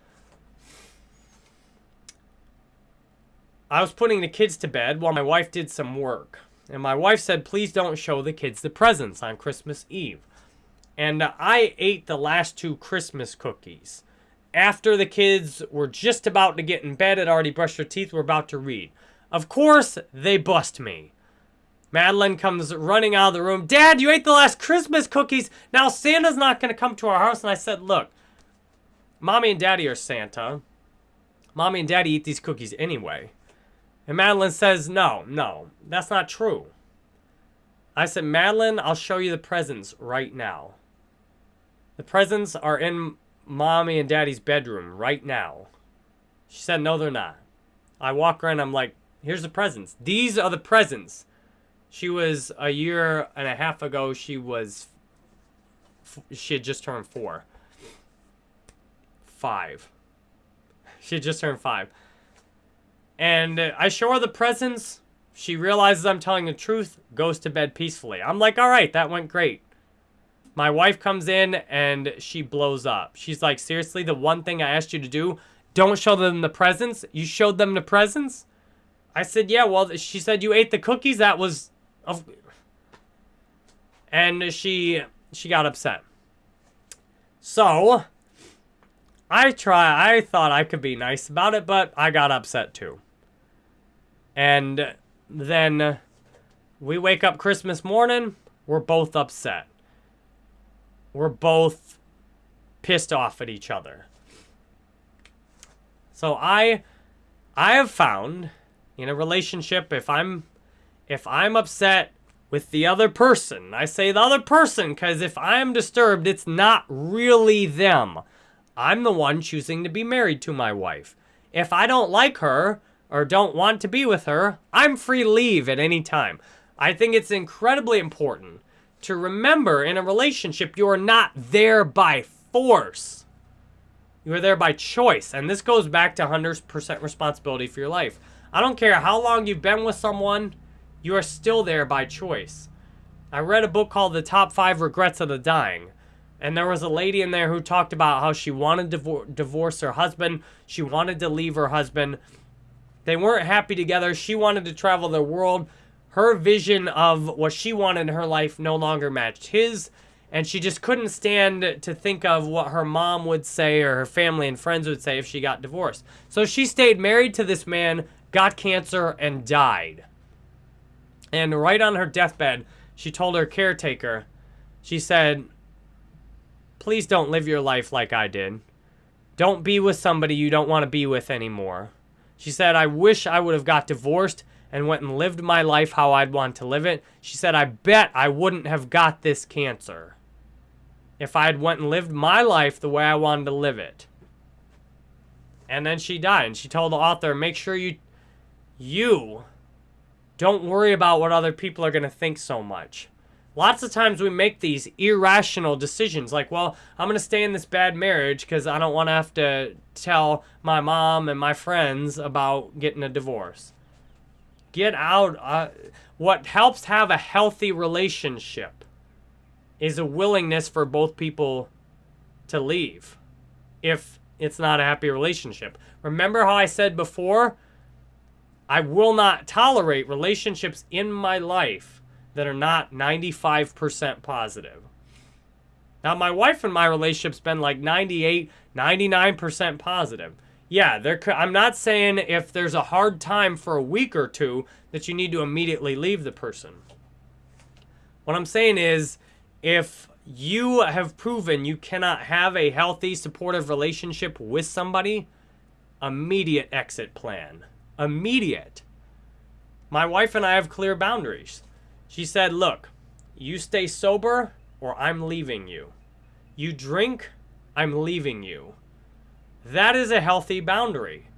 I was putting the kids to bed while my wife did some work. And my wife said, please don't show the kids the presents on Christmas Eve. And I ate the last two Christmas cookies. After the kids were just about to get in bed, had already brushed their teeth, were about to read. Of course, they bust me. Madeline comes running out of the room. Dad, you ate the last Christmas cookies. Now Santa's not going to come to our house. And I said, look, Mommy and Daddy are Santa. Mommy and Daddy eat these cookies anyway. And Madeline says, no, no, that's not true. I said, Madeline, I'll show you the presents right now. The presents are in Mommy and Daddy's bedroom right now. She said, no, they're not. I walk around, I'm like, here's the presents. These are the presents. She was a year and a half ago, she was, she had just turned four. Five. She had just turned five. And I show her the presents. She realizes I'm telling the truth, goes to bed peacefully. I'm like, all right, that went great. My wife comes in and she blows up. She's like, seriously, the one thing I asked you to do, don't show them the presents? You showed them the presents? I said, yeah, well, she said you ate the cookies. That was... Of And she she got upset. So, I try, I thought I could be nice about it, but I got upset too. And then we wake up Christmas morning, we're both upset. We're both pissed off at each other. So I I have found in a relationship if I'm if I'm upset with the other person, I say the other person cuz if I'm disturbed, it's not really them. I'm the one choosing to be married to my wife. If I don't like her, or don't want to be with her, I'm free to leave at any time. I think it's incredibly important to remember in a relationship you are not there by force. You are there by choice. And this goes back to 100% responsibility for your life. I don't care how long you've been with someone, you are still there by choice. I read a book called The Top 5 Regrets of the Dying. And there was a lady in there who talked about how she wanted to divorce her husband. She wanted to leave her husband. They weren't happy together. She wanted to travel the world. Her vision of what she wanted in her life no longer matched his. And she just couldn't stand to think of what her mom would say or her family and friends would say if she got divorced. So she stayed married to this man, got cancer, and died. And right on her deathbed, she told her caretaker, she said, please don't live your life like I did. Don't be with somebody you don't want to be with anymore. She said, I wish I would have got divorced and went and lived my life how I'd want to live it. She said, I bet I wouldn't have got this cancer if I had went and lived my life the way I wanted to live it. And then she died. And she told the author, make sure you, you don't worry about what other people are going to think so much. Lots of times we make these irrational decisions like, well, I'm going to stay in this bad marriage because I don't want to have to tell my mom and my friends about getting a divorce. Get out. Uh, what helps have a healthy relationship is a willingness for both people to leave if it's not a happy relationship. Remember how I said before, I will not tolerate relationships in my life that are not 95% positive. Now, my wife and my relationship's been like 98, 99% positive. Yeah, there. I'm not saying if there's a hard time for a week or two that you need to immediately leave the person. What I'm saying is if you have proven you cannot have a healthy, supportive relationship with somebody, immediate exit plan. Immediate. My wife and I have clear boundaries. She said, look, you stay sober or I'm leaving you. You drink, I'm leaving you. That is a healthy boundary.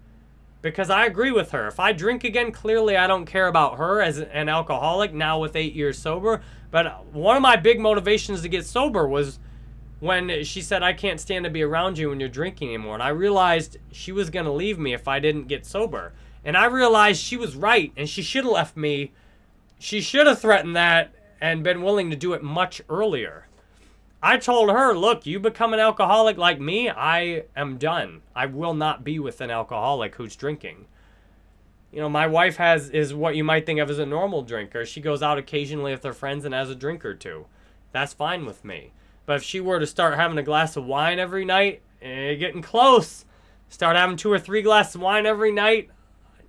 Because I agree with her. If I drink again, clearly I don't care about her as an alcoholic now with eight years sober. But one of my big motivations to get sober was when she said, I can't stand to be around you when you're drinking anymore. And I realized she was going to leave me if I didn't get sober. And I realized she was right and she should have left me she should have threatened that and been willing to do it much earlier. I told her, look, you become an alcoholic like me, I am done. I will not be with an alcoholic who's drinking. you know, my wife has is what you might think of as a normal drinker. She goes out occasionally with her friends and has a drink or two. That's fine with me. But if she were to start having a glass of wine every night, eh, getting close, start having two or three glasses of wine every night,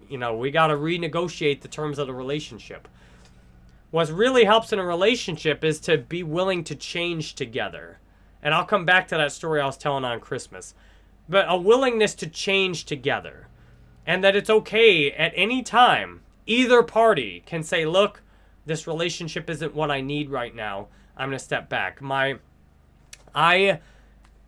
you know, we got to renegotiate the terms of the relationship. What really helps in a relationship is to be willing to change together. And I'll come back to that story I was telling on Christmas. But a willingness to change together and that it's okay at any time. Either party can say, look, this relationship isn't what I need right now. I'm going to step back. My, I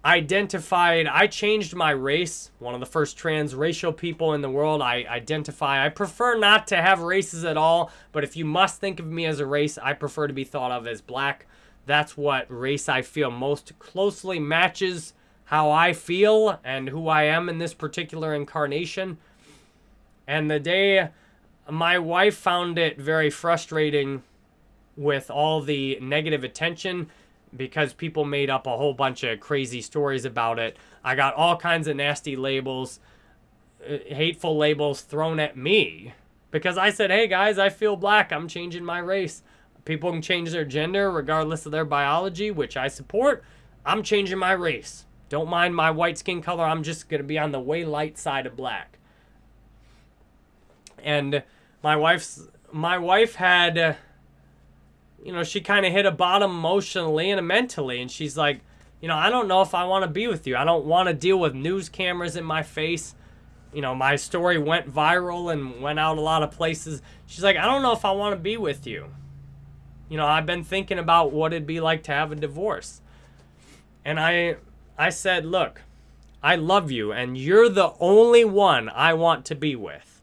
identified, I changed my race, one of the first transracial people in the world. I identify, I prefer not to have races at all, but if you must think of me as a race, I prefer to be thought of as black. That's what race I feel most closely matches how I feel and who I am in this particular incarnation. And the day my wife found it very frustrating with all the negative attention because people made up a whole bunch of crazy stories about it. I got all kinds of nasty labels, uh, hateful labels thrown at me because I said, hey guys, I feel black. I'm changing my race. People can change their gender regardless of their biology, which I support. I'm changing my race. Don't mind my white skin color. I'm just going to be on the way light side of black and my wife's my wife had you know she kind of hit a bottom emotionally and mentally and she's like you know i don't know if i want to be with you. I don't want to deal with news cameras in my face. You know my story went viral and went out a lot of places. She's like i don't know if i want to be with you. You know i've been thinking about what it'd be like to have a divorce. And i i said look i love you and you're the only one i want to be with.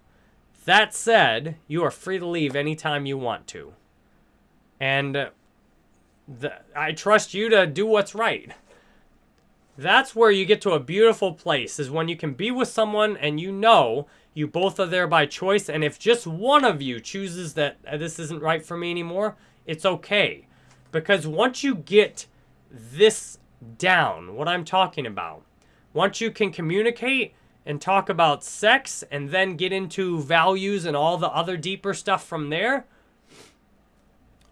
That said, you are free to leave anytime you want to. And the, I trust you to do what's right. That's where you get to a beautiful place, is when you can be with someone and you know you both are there by choice. And if just one of you chooses that uh, this isn't right for me anymore, it's okay. Because once you get this down, what I'm talking about, once you can communicate, and talk about sex and then get into values and all the other deeper stuff from there,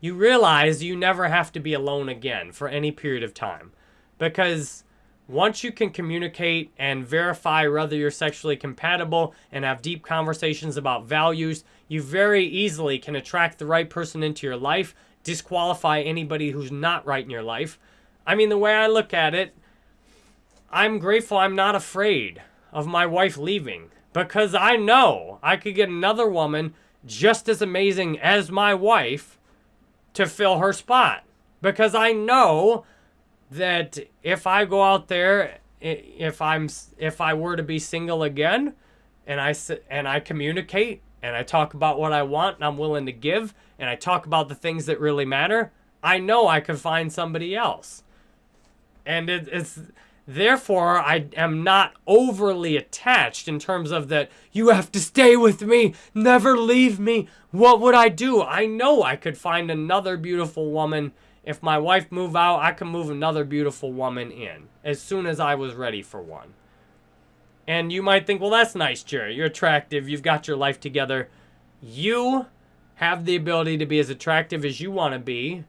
you realize you never have to be alone again for any period of time. Because once you can communicate and verify whether you're sexually compatible and have deep conversations about values, you very easily can attract the right person into your life, disqualify anybody who's not right in your life. I mean, the way I look at it, I'm grateful I'm not afraid of my wife leaving because I know I could get another woman just as amazing as my wife to fill her spot. Because I know that if I go out there, if I'm if I were to be single again, and I and I communicate and I talk about what I want and I'm willing to give and I talk about the things that really matter, I know I could find somebody else. And it, it's Therefore, I am not overly attached in terms of that you have to stay with me, never leave me. What would I do? I know I could find another beautiful woman. If my wife move out, I can move another beautiful woman in as soon as I was ready for one. And you might think, well, that's nice, Jerry. You're attractive. You've got your life together. You have the ability to be as attractive as you want to be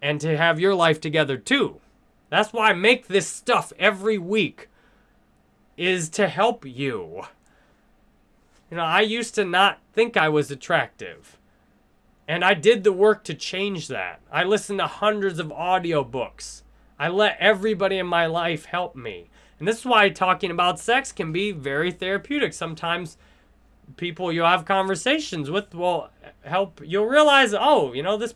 and to have your life together too. That's why I make this stuff every week, is to help you. You know, I used to not think I was attractive. And I did the work to change that. I listened to hundreds of audiobooks. I let everybody in my life help me. And this is why talking about sex can be very therapeutic. Sometimes people you have conversations with will help you'll realize, oh, you know, this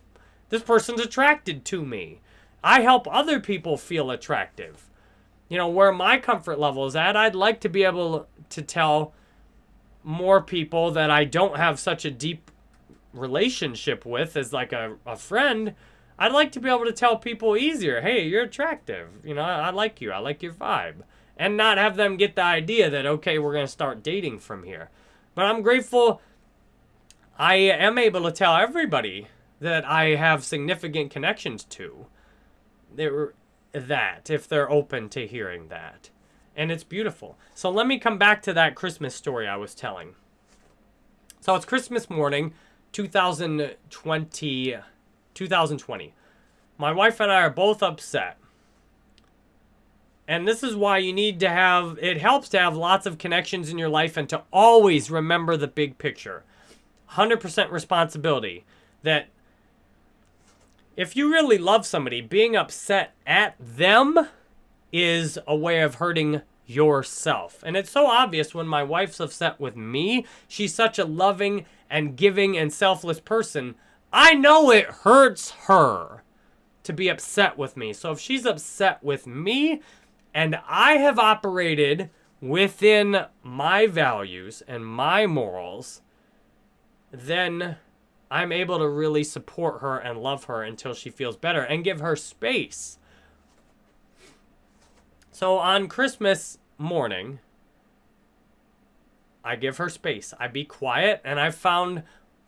this person's attracted to me. I help other people feel attractive. You know, where my comfort level is at, I'd like to be able to tell more people that I don't have such a deep relationship with as like a, a friend. I'd like to be able to tell people easier, hey, you're attractive. You know, I, I like you. I like your vibe. And not have them get the idea that, okay, we're going to start dating from here. But I'm grateful I am able to tell everybody that I have significant connections to they're that if they're open to hearing that. And it's beautiful. So let me come back to that Christmas story I was telling. So it's Christmas morning, 2020. 2020. My wife and I are both upset. And this is why you need to have, it helps to have lots of connections in your life and to always remember the big picture. 100% responsibility. That if you really love somebody, being upset at them is a way of hurting yourself. And it's so obvious when my wife's upset with me. She's such a loving and giving and selfless person. I know it hurts her to be upset with me. So if she's upset with me and I have operated within my values and my morals, then I'm able to really support her and love her until she feels better and give her space. So on Christmas morning, I give her space. I be quiet, and I've found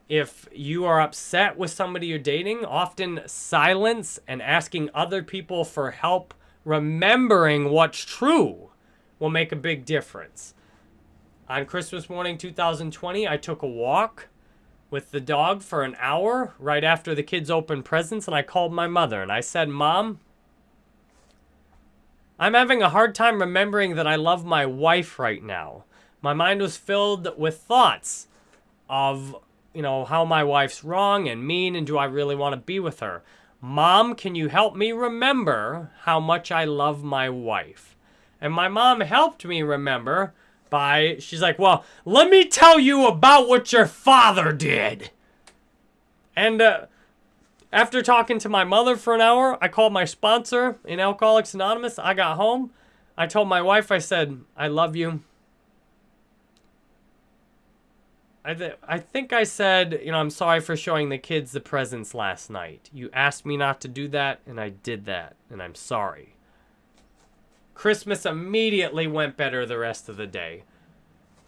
if you are upset with somebody you're dating, often silence and asking other people for help, remembering what's true, will make a big difference. On Christmas morning 2020, I took a walk with the dog for an hour right after the kids opened presents, and I called my mother and I said, Mom, I'm having a hard time remembering that I love my wife right now. My mind was filled with thoughts of you know, how my wife's wrong and mean and do I really want to be with her? Mom, can you help me remember how much I love my wife? And my mom helped me remember by, she's like, well, let me tell you about what your father did. And uh, after talking to my mother for an hour, I called my sponsor in Alcoholics Anonymous. I got home. I told my wife, I said, I love you. I, th- I think I said, you know, I'm sorry for showing the kids the presents last night. You asked me not to do that, and I did that, and I'm sorry. Christmas immediately went better the rest of the day.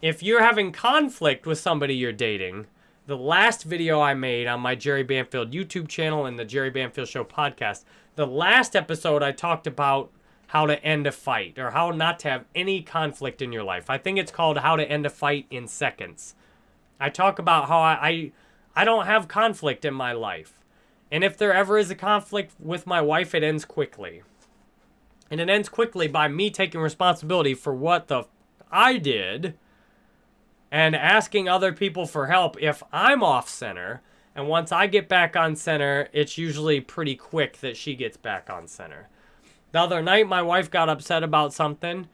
If you're having conflict with somebody you're dating, the last video I made on my Jerry Banfield YouTube channel and the Jerry Banfield Show podcast, the last episode I talked about how to end a fight or how not to have any conflict in your life. I think it's called How to End a Fight in Seconds. I talk about how I, I, I don't have conflict in my life. And if there ever is a conflict with my wife, it ends quickly. And it ends quickly by me taking responsibility for what the I did and asking other people for help if I'm off center. And once I get back on center, it's usually pretty quick that she gets back on center. The other night, my wife got upset about something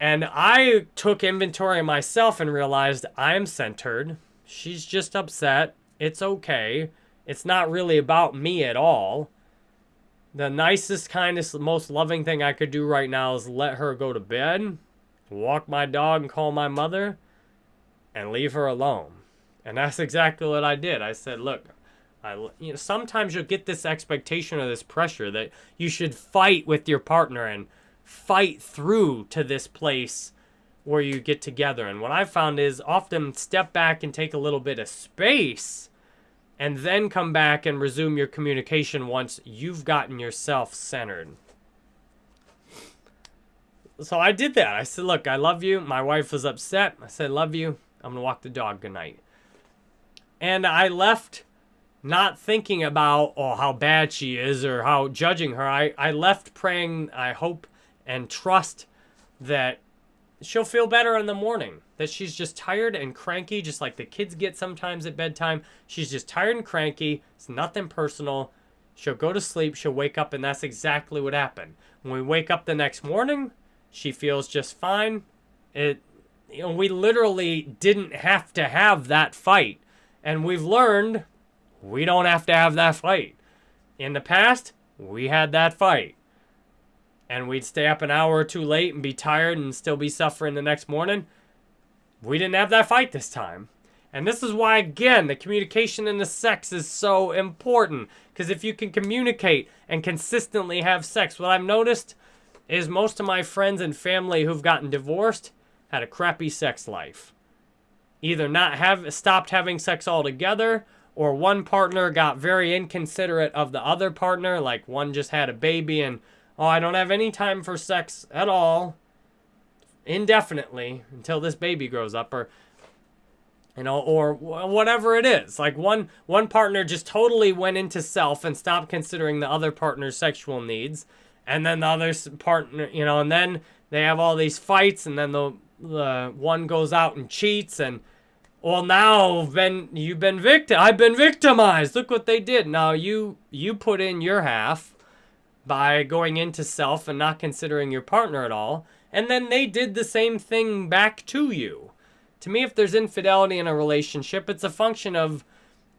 and I took inventory myself and realized I'm centered. She's just upset. It's okay. It's not really about me at all. The nicest, kindest, most loving thing I could do right now is let her go to bed, walk my dog and call my mother, and leave her alone. And that's [LAUGHS] exactly what I did. I said, look, I, you know, sometimes you'll get this expectation or this pressure that you should fight with your partner and fight through to this place where you get together. And what I've found is often step back and take a little bit of space and then come back and resume your communication once you've gotten yourself centered. So I did that. I said, look, I love you. My wife was upset. I said, love you. I'm going to walk the dog goodnight. And I left not thinking about, oh, how bad she is or how judging her. I, I left praying, I hope and trust that she'll feel better in the morning. That she's just tired and cranky, just like the kids get sometimes at bedtime. She's just tired and cranky. It's nothing personal. She'll go to sleep, she'll wake up, and that's exactly what happened. When we wake up the next morning, she feels just fine. It, you know, we literally didn't have to have that fight. And we've learned we don't have to have that fight. In the past, we had that fight and we'd stay up an hour or two late and be tired and still be suffering the next morning. We didn't have that fight this time. And this is why, again, the communication in the sex is so important. Because if you can communicate and consistently have sex, what I've noticed is most of my friends and family who've gotten divorced had a crappy sex life. Either not have stopped having sex altogether, or one partner got very inconsiderate of the other partner, like one just had a baby and oh, I don't have any time for sex at all indefinitely until this baby grows up or you know, or whatever it is. Like one one partner just totally went into self and stopped considering the other partner's sexual needs, and then the other partner, you know, and then they have all these fights, and then the the one goes out and cheats, and well, now been you've been victim. I've been victimized. Look what they did. Now you you put in your half by going into self and not considering your partner at all, and then they did the same thing back to you. To me, if there's infidelity in a relationship, it's a function of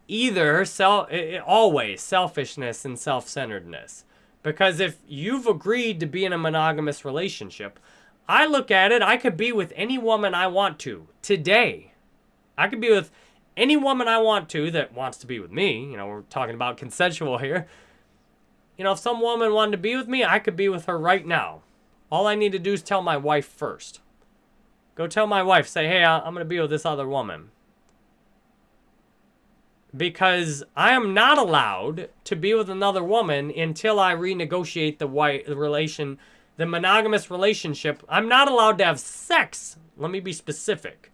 either self, always selfishness and self-centeredness. Because if you've agreed to be in a monogamous relationship, I look at it, I could be with any woman I want to today. I could be with any woman I want to that wants to be with me. You know, we're talking about consensual here. You know, if some woman wanted to be with me, I could be with her right now. All I need to do is tell my wife first. Go tell my wife, say, hey, I'm going to be with this other woman. Because I am not allowed to be with another woman until I renegotiate the white relation, the monogamous relationship. I'm not allowed to have sex. Let me be specific.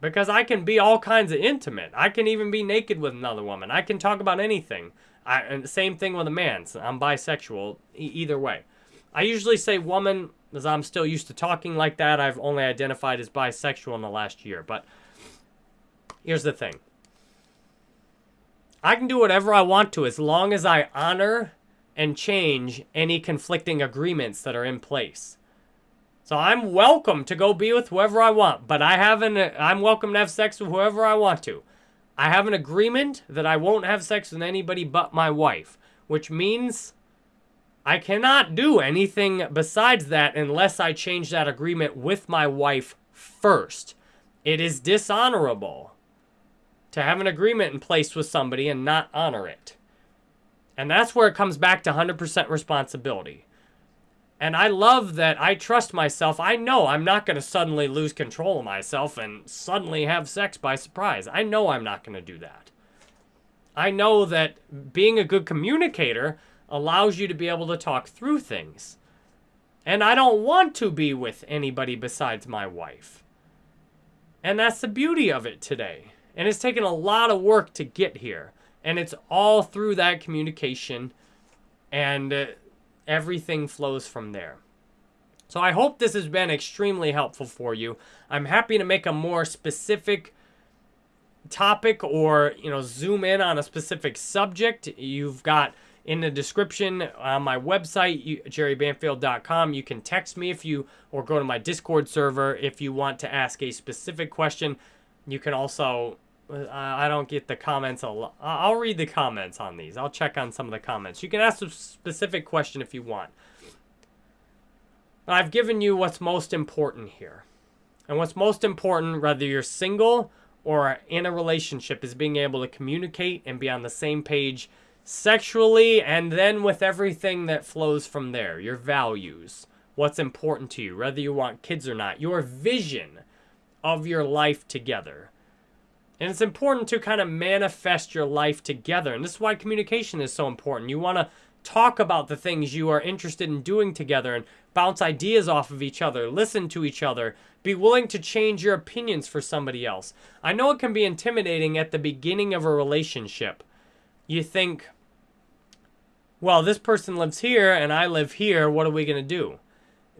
Because I can be all kinds of intimate. I can even be naked with another woman. I can talk about anything. I, same thing with a man. So I'm bisexual e either way. I usually say woman as I'm still used to talking like that. I've only identified as bisexual in the last year. But here's the thing. I can do whatever I want to as long as I honor and change any conflicting agreements that are in place. So I'm welcome to go be with whoever I want, but I haven't I'm welcome to have sex with whoever I want to. I have an agreement that I won't have sex with anybody but my wife, which means I cannot do anything besides that unless I change that agreement with my wife first. It is dishonorable to have an agreement in place with somebody and not honor it. And that's where it comes back to 100% responsibility. And I love that I trust myself. I know I'm not going to suddenly lose control of myself and suddenly have sex by surprise. I know I'm not going to do that. I know that being a good communicator allows you to be able to talk through things. And I don't want to be with anybody besides my wife. And that's the beauty of it today. And it's taken a lot of work to get here. And it's all through that communication. And uh, everything flows from there. So I hope this has been extremely helpful for you. I'm happy to make a more specific topic or, you know, zoom in on a specific subject. You've got in the description on my website, jerrybanfield.com. You can text me if you, or go to my Discord server if you want to ask a specific question. You can also, I don't get the comments a lot. I'll read the comments on these. I'll check on some of the comments. You can ask a specific question if you want. I've given you what's most important here. And what's most important, whether you're single or in a relationship, is being able to communicate and be on the same page sexually and then with everything that flows from there your values what's important to you whether you want kids or not your vision of your life together and it's important to kind of manifest your life together and this is why communication is so important you want to talk about the things you are interested in doing together and bounce ideas off of each other listen to each other be willing to change your opinions for somebody else i know it can be intimidating at the beginning of a relationship you think, well, this person lives here and I live here. What are we going to do?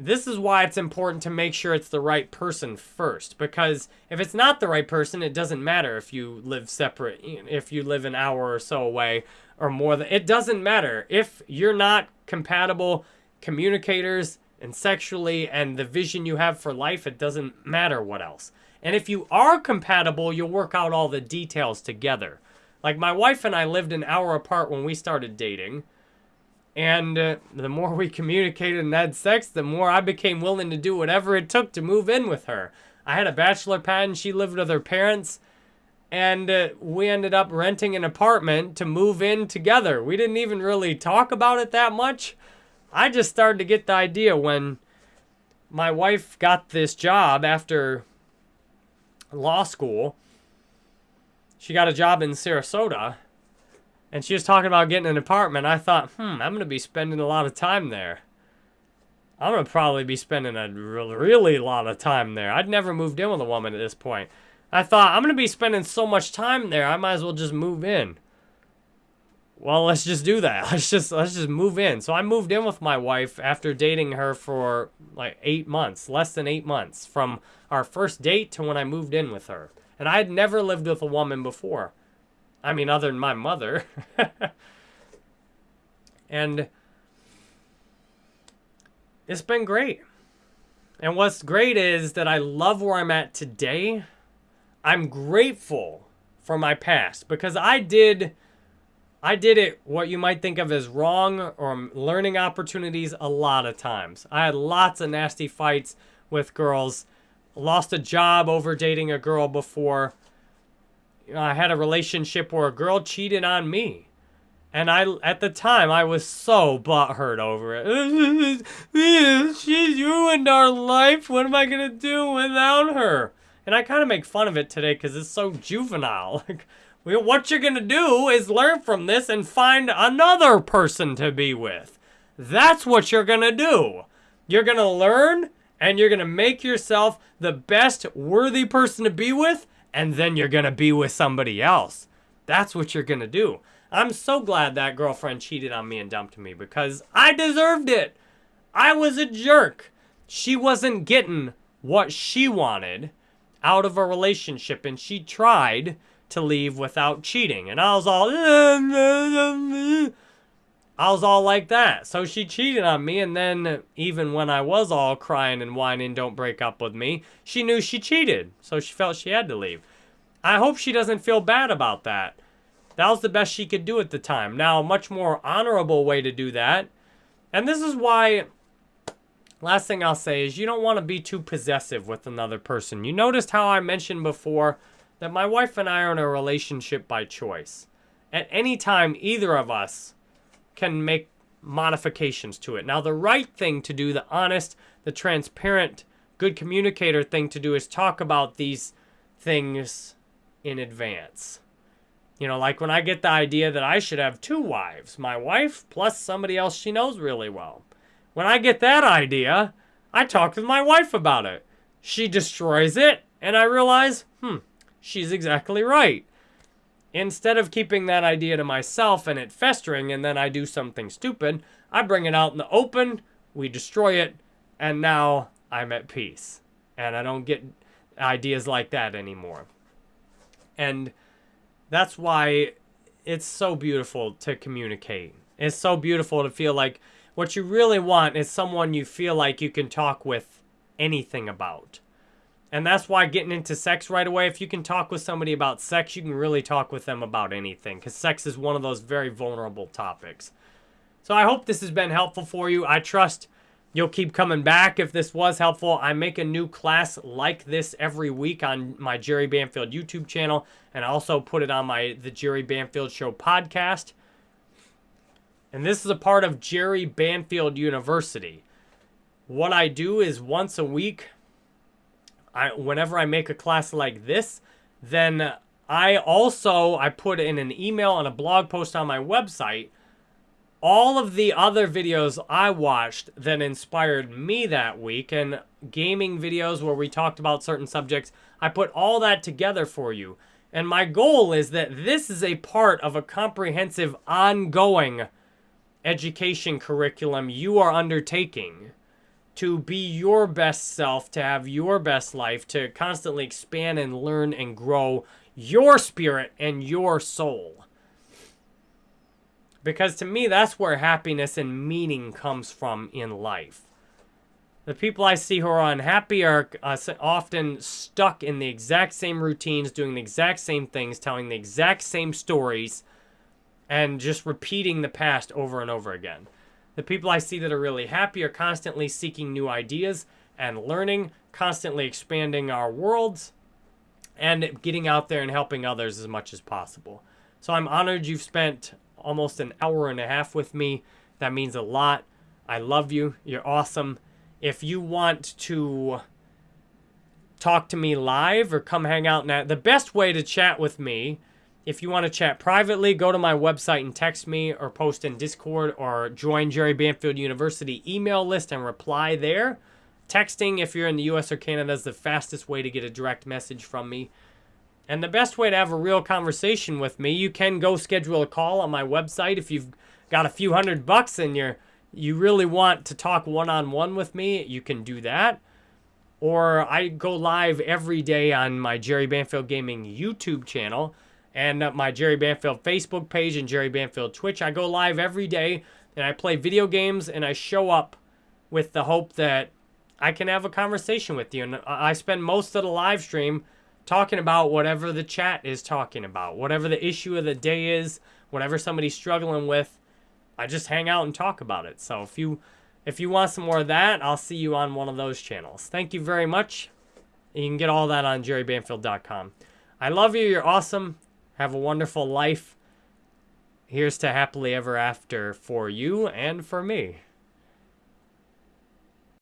This is why it's important to make sure it's the right person first. Because if it's not the right person, it doesn't matter if you live separate, if you live an hour or so away or more than, it doesn't matter. If you're not compatible communicators and sexually and the vision you have for life, it doesn't matter what else. And if you are compatible, you'll work out all the details together. Like, my wife and I lived an hour apart when we started dating. And uh, the more we [LAUGHS] communicated and had sex, the more I became willing to do whatever it took to move in with her. I had a bachelor pad and she lived with her parents. And uh, we ended up renting an apartment to move in together. We didn't even really talk about it that much. I just started to get the idea when my wife got this job after law school she got a job in Sarasota, and she was talking about getting an apartment. I thought, hmm, I'm going to be spending a lot of time there. I'm going to probably be spending a really, really lot of time there. I'd never moved in with a woman at this point. I thought, I'm going to be spending so much time there, I might as well just move in. Well, let's just do that. [LAUGHS] Let's just let's just move in. So I moved in with my wife after dating her for like 8 months, less than 8 months from our first date to when I moved in with her. And I had never lived with a woman before. I mean, other than my mother. [LAUGHS] and it's been great. And what's great is that I love where I'm at today. I'm grateful for my past because I did I did it what you might think of as wrong or learning opportunities a lot of times. I had lots of nasty fights with girls. Lost a job over dating a girl before. I had a relationship where a girl cheated on me. And I, at the time, I was so butthurt over it. [LAUGHS] She's ruined our life. What am I going to do without her? And I kind of make fun of it today because it's so juvenile. [LAUGHS] Like, what you're going to do is learn from this and find another person to be with. That's what you're going to do. You're going to learn and you're going to make yourself the best worthy person to be with, and then you're going to be with somebody else. That's what you're going to do. I'm so glad that girlfriend cheated on me and dumped me because I deserved it. I was a jerk. She wasn't getting what she wanted out of a relationship and she tried to leave without cheating. And I was all, I was all like that. So she cheated on me. And then even when I was all crying and whining, don't break up with me, she knew she cheated. So she felt she had to leave. I hope she doesn't feel bad about that. That was the best she could do at the time. Now, a much more honorable way to do that. And this is why Last thing I'll say is you don't want to be too possessive with another person. You noticed how I mentioned before that my wife and I are in a relationship by choice. At any time, either of us can make modifications to it. Now, the right thing to do, the honest, the transparent, good communicator thing to do is talk about these things in advance. You know, like when I get the idea that I should have two wives, my wife plus somebody else she knows really well. When I get that idea, I talk with my wife about it. She destroys it, and I realize, hmm, she's exactly right. Instead of keeping that idea to myself and it festering and then I do something stupid, I bring it out in the open, we destroy it, and now I'm at peace. And I don't get ideas like that anymore. And that's why it's so beautiful to communicate. It's so beautiful to feel like what you really want is someone you feel like you can talk with anything about. And that's why getting into sex right away, if you can talk with somebody about sex, you can really talk with them about anything because sex is one of those very vulnerable topics. So I hope this has been helpful for you. I trust you'll keep coming back if this was helpful. I make a new class like this every week on my Jerry Banfield YouTube channel and I also put it on my The Jerry Banfield Show podcast. And this is a part of Jerry Banfield University. What I do is once a week, I whenever I make a class like this, then I also I put in an email and a blog post on my website all of the other videos I watched that inspired me that week and gaming videos where we talked about certain subjects, I put all that together for you. And my goal is that this is a part of a comprehensive ongoing education curriculum you are undertaking to be your best self, to have your best life, to constantly expand and learn and grow your spirit and your soul. Because to me, that's where happiness and meaning comes from in life. The people I see who are unhappy are uh, often stuck in the exact same routines, doing the exact same things, telling the exact same stories, and just repeating the past over and over again. The people I see that are really happy are constantly seeking new ideas and learning, constantly expanding our worlds, and getting out there and helping others as much as possible. So I'm honored you've spent almost an hour and a half with me. That means a lot. I love you. You're awesome. If you want to talk to me live or come hang out now, the best way to chat with me if you want to chat privately, go to my website and text me or post in Discord or join Jerry Banfield University email list and reply there. Texting, if you're in the US or Canada, is the fastest way to get a direct message from me. And the best way to have a real conversation with me, you can go schedule a call on my website if you've got a few hundred bucks and you're you really want to talk one-on-one with me, you can do that. Or I go live every day on my Jerry Banfield Gaming YouTube channel and my Jerry Banfield Facebook page and Jerry Banfield Twitch. I go live every day and I play video games and I show up with the hope that I can have a conversation with you. And I spend most of the live stream talking about whatever the chat is talking about, whatever the issue of the day is, whatever somebody's struggling with. I just hang out and talk about it. So if you if you want some more of that, I'll see you on one of those channels. Thank you very much. You can get all that on jerrybanfield.com. I love you. You're awesome. Have a wonderful life. Here's to happily ever after for you and for me.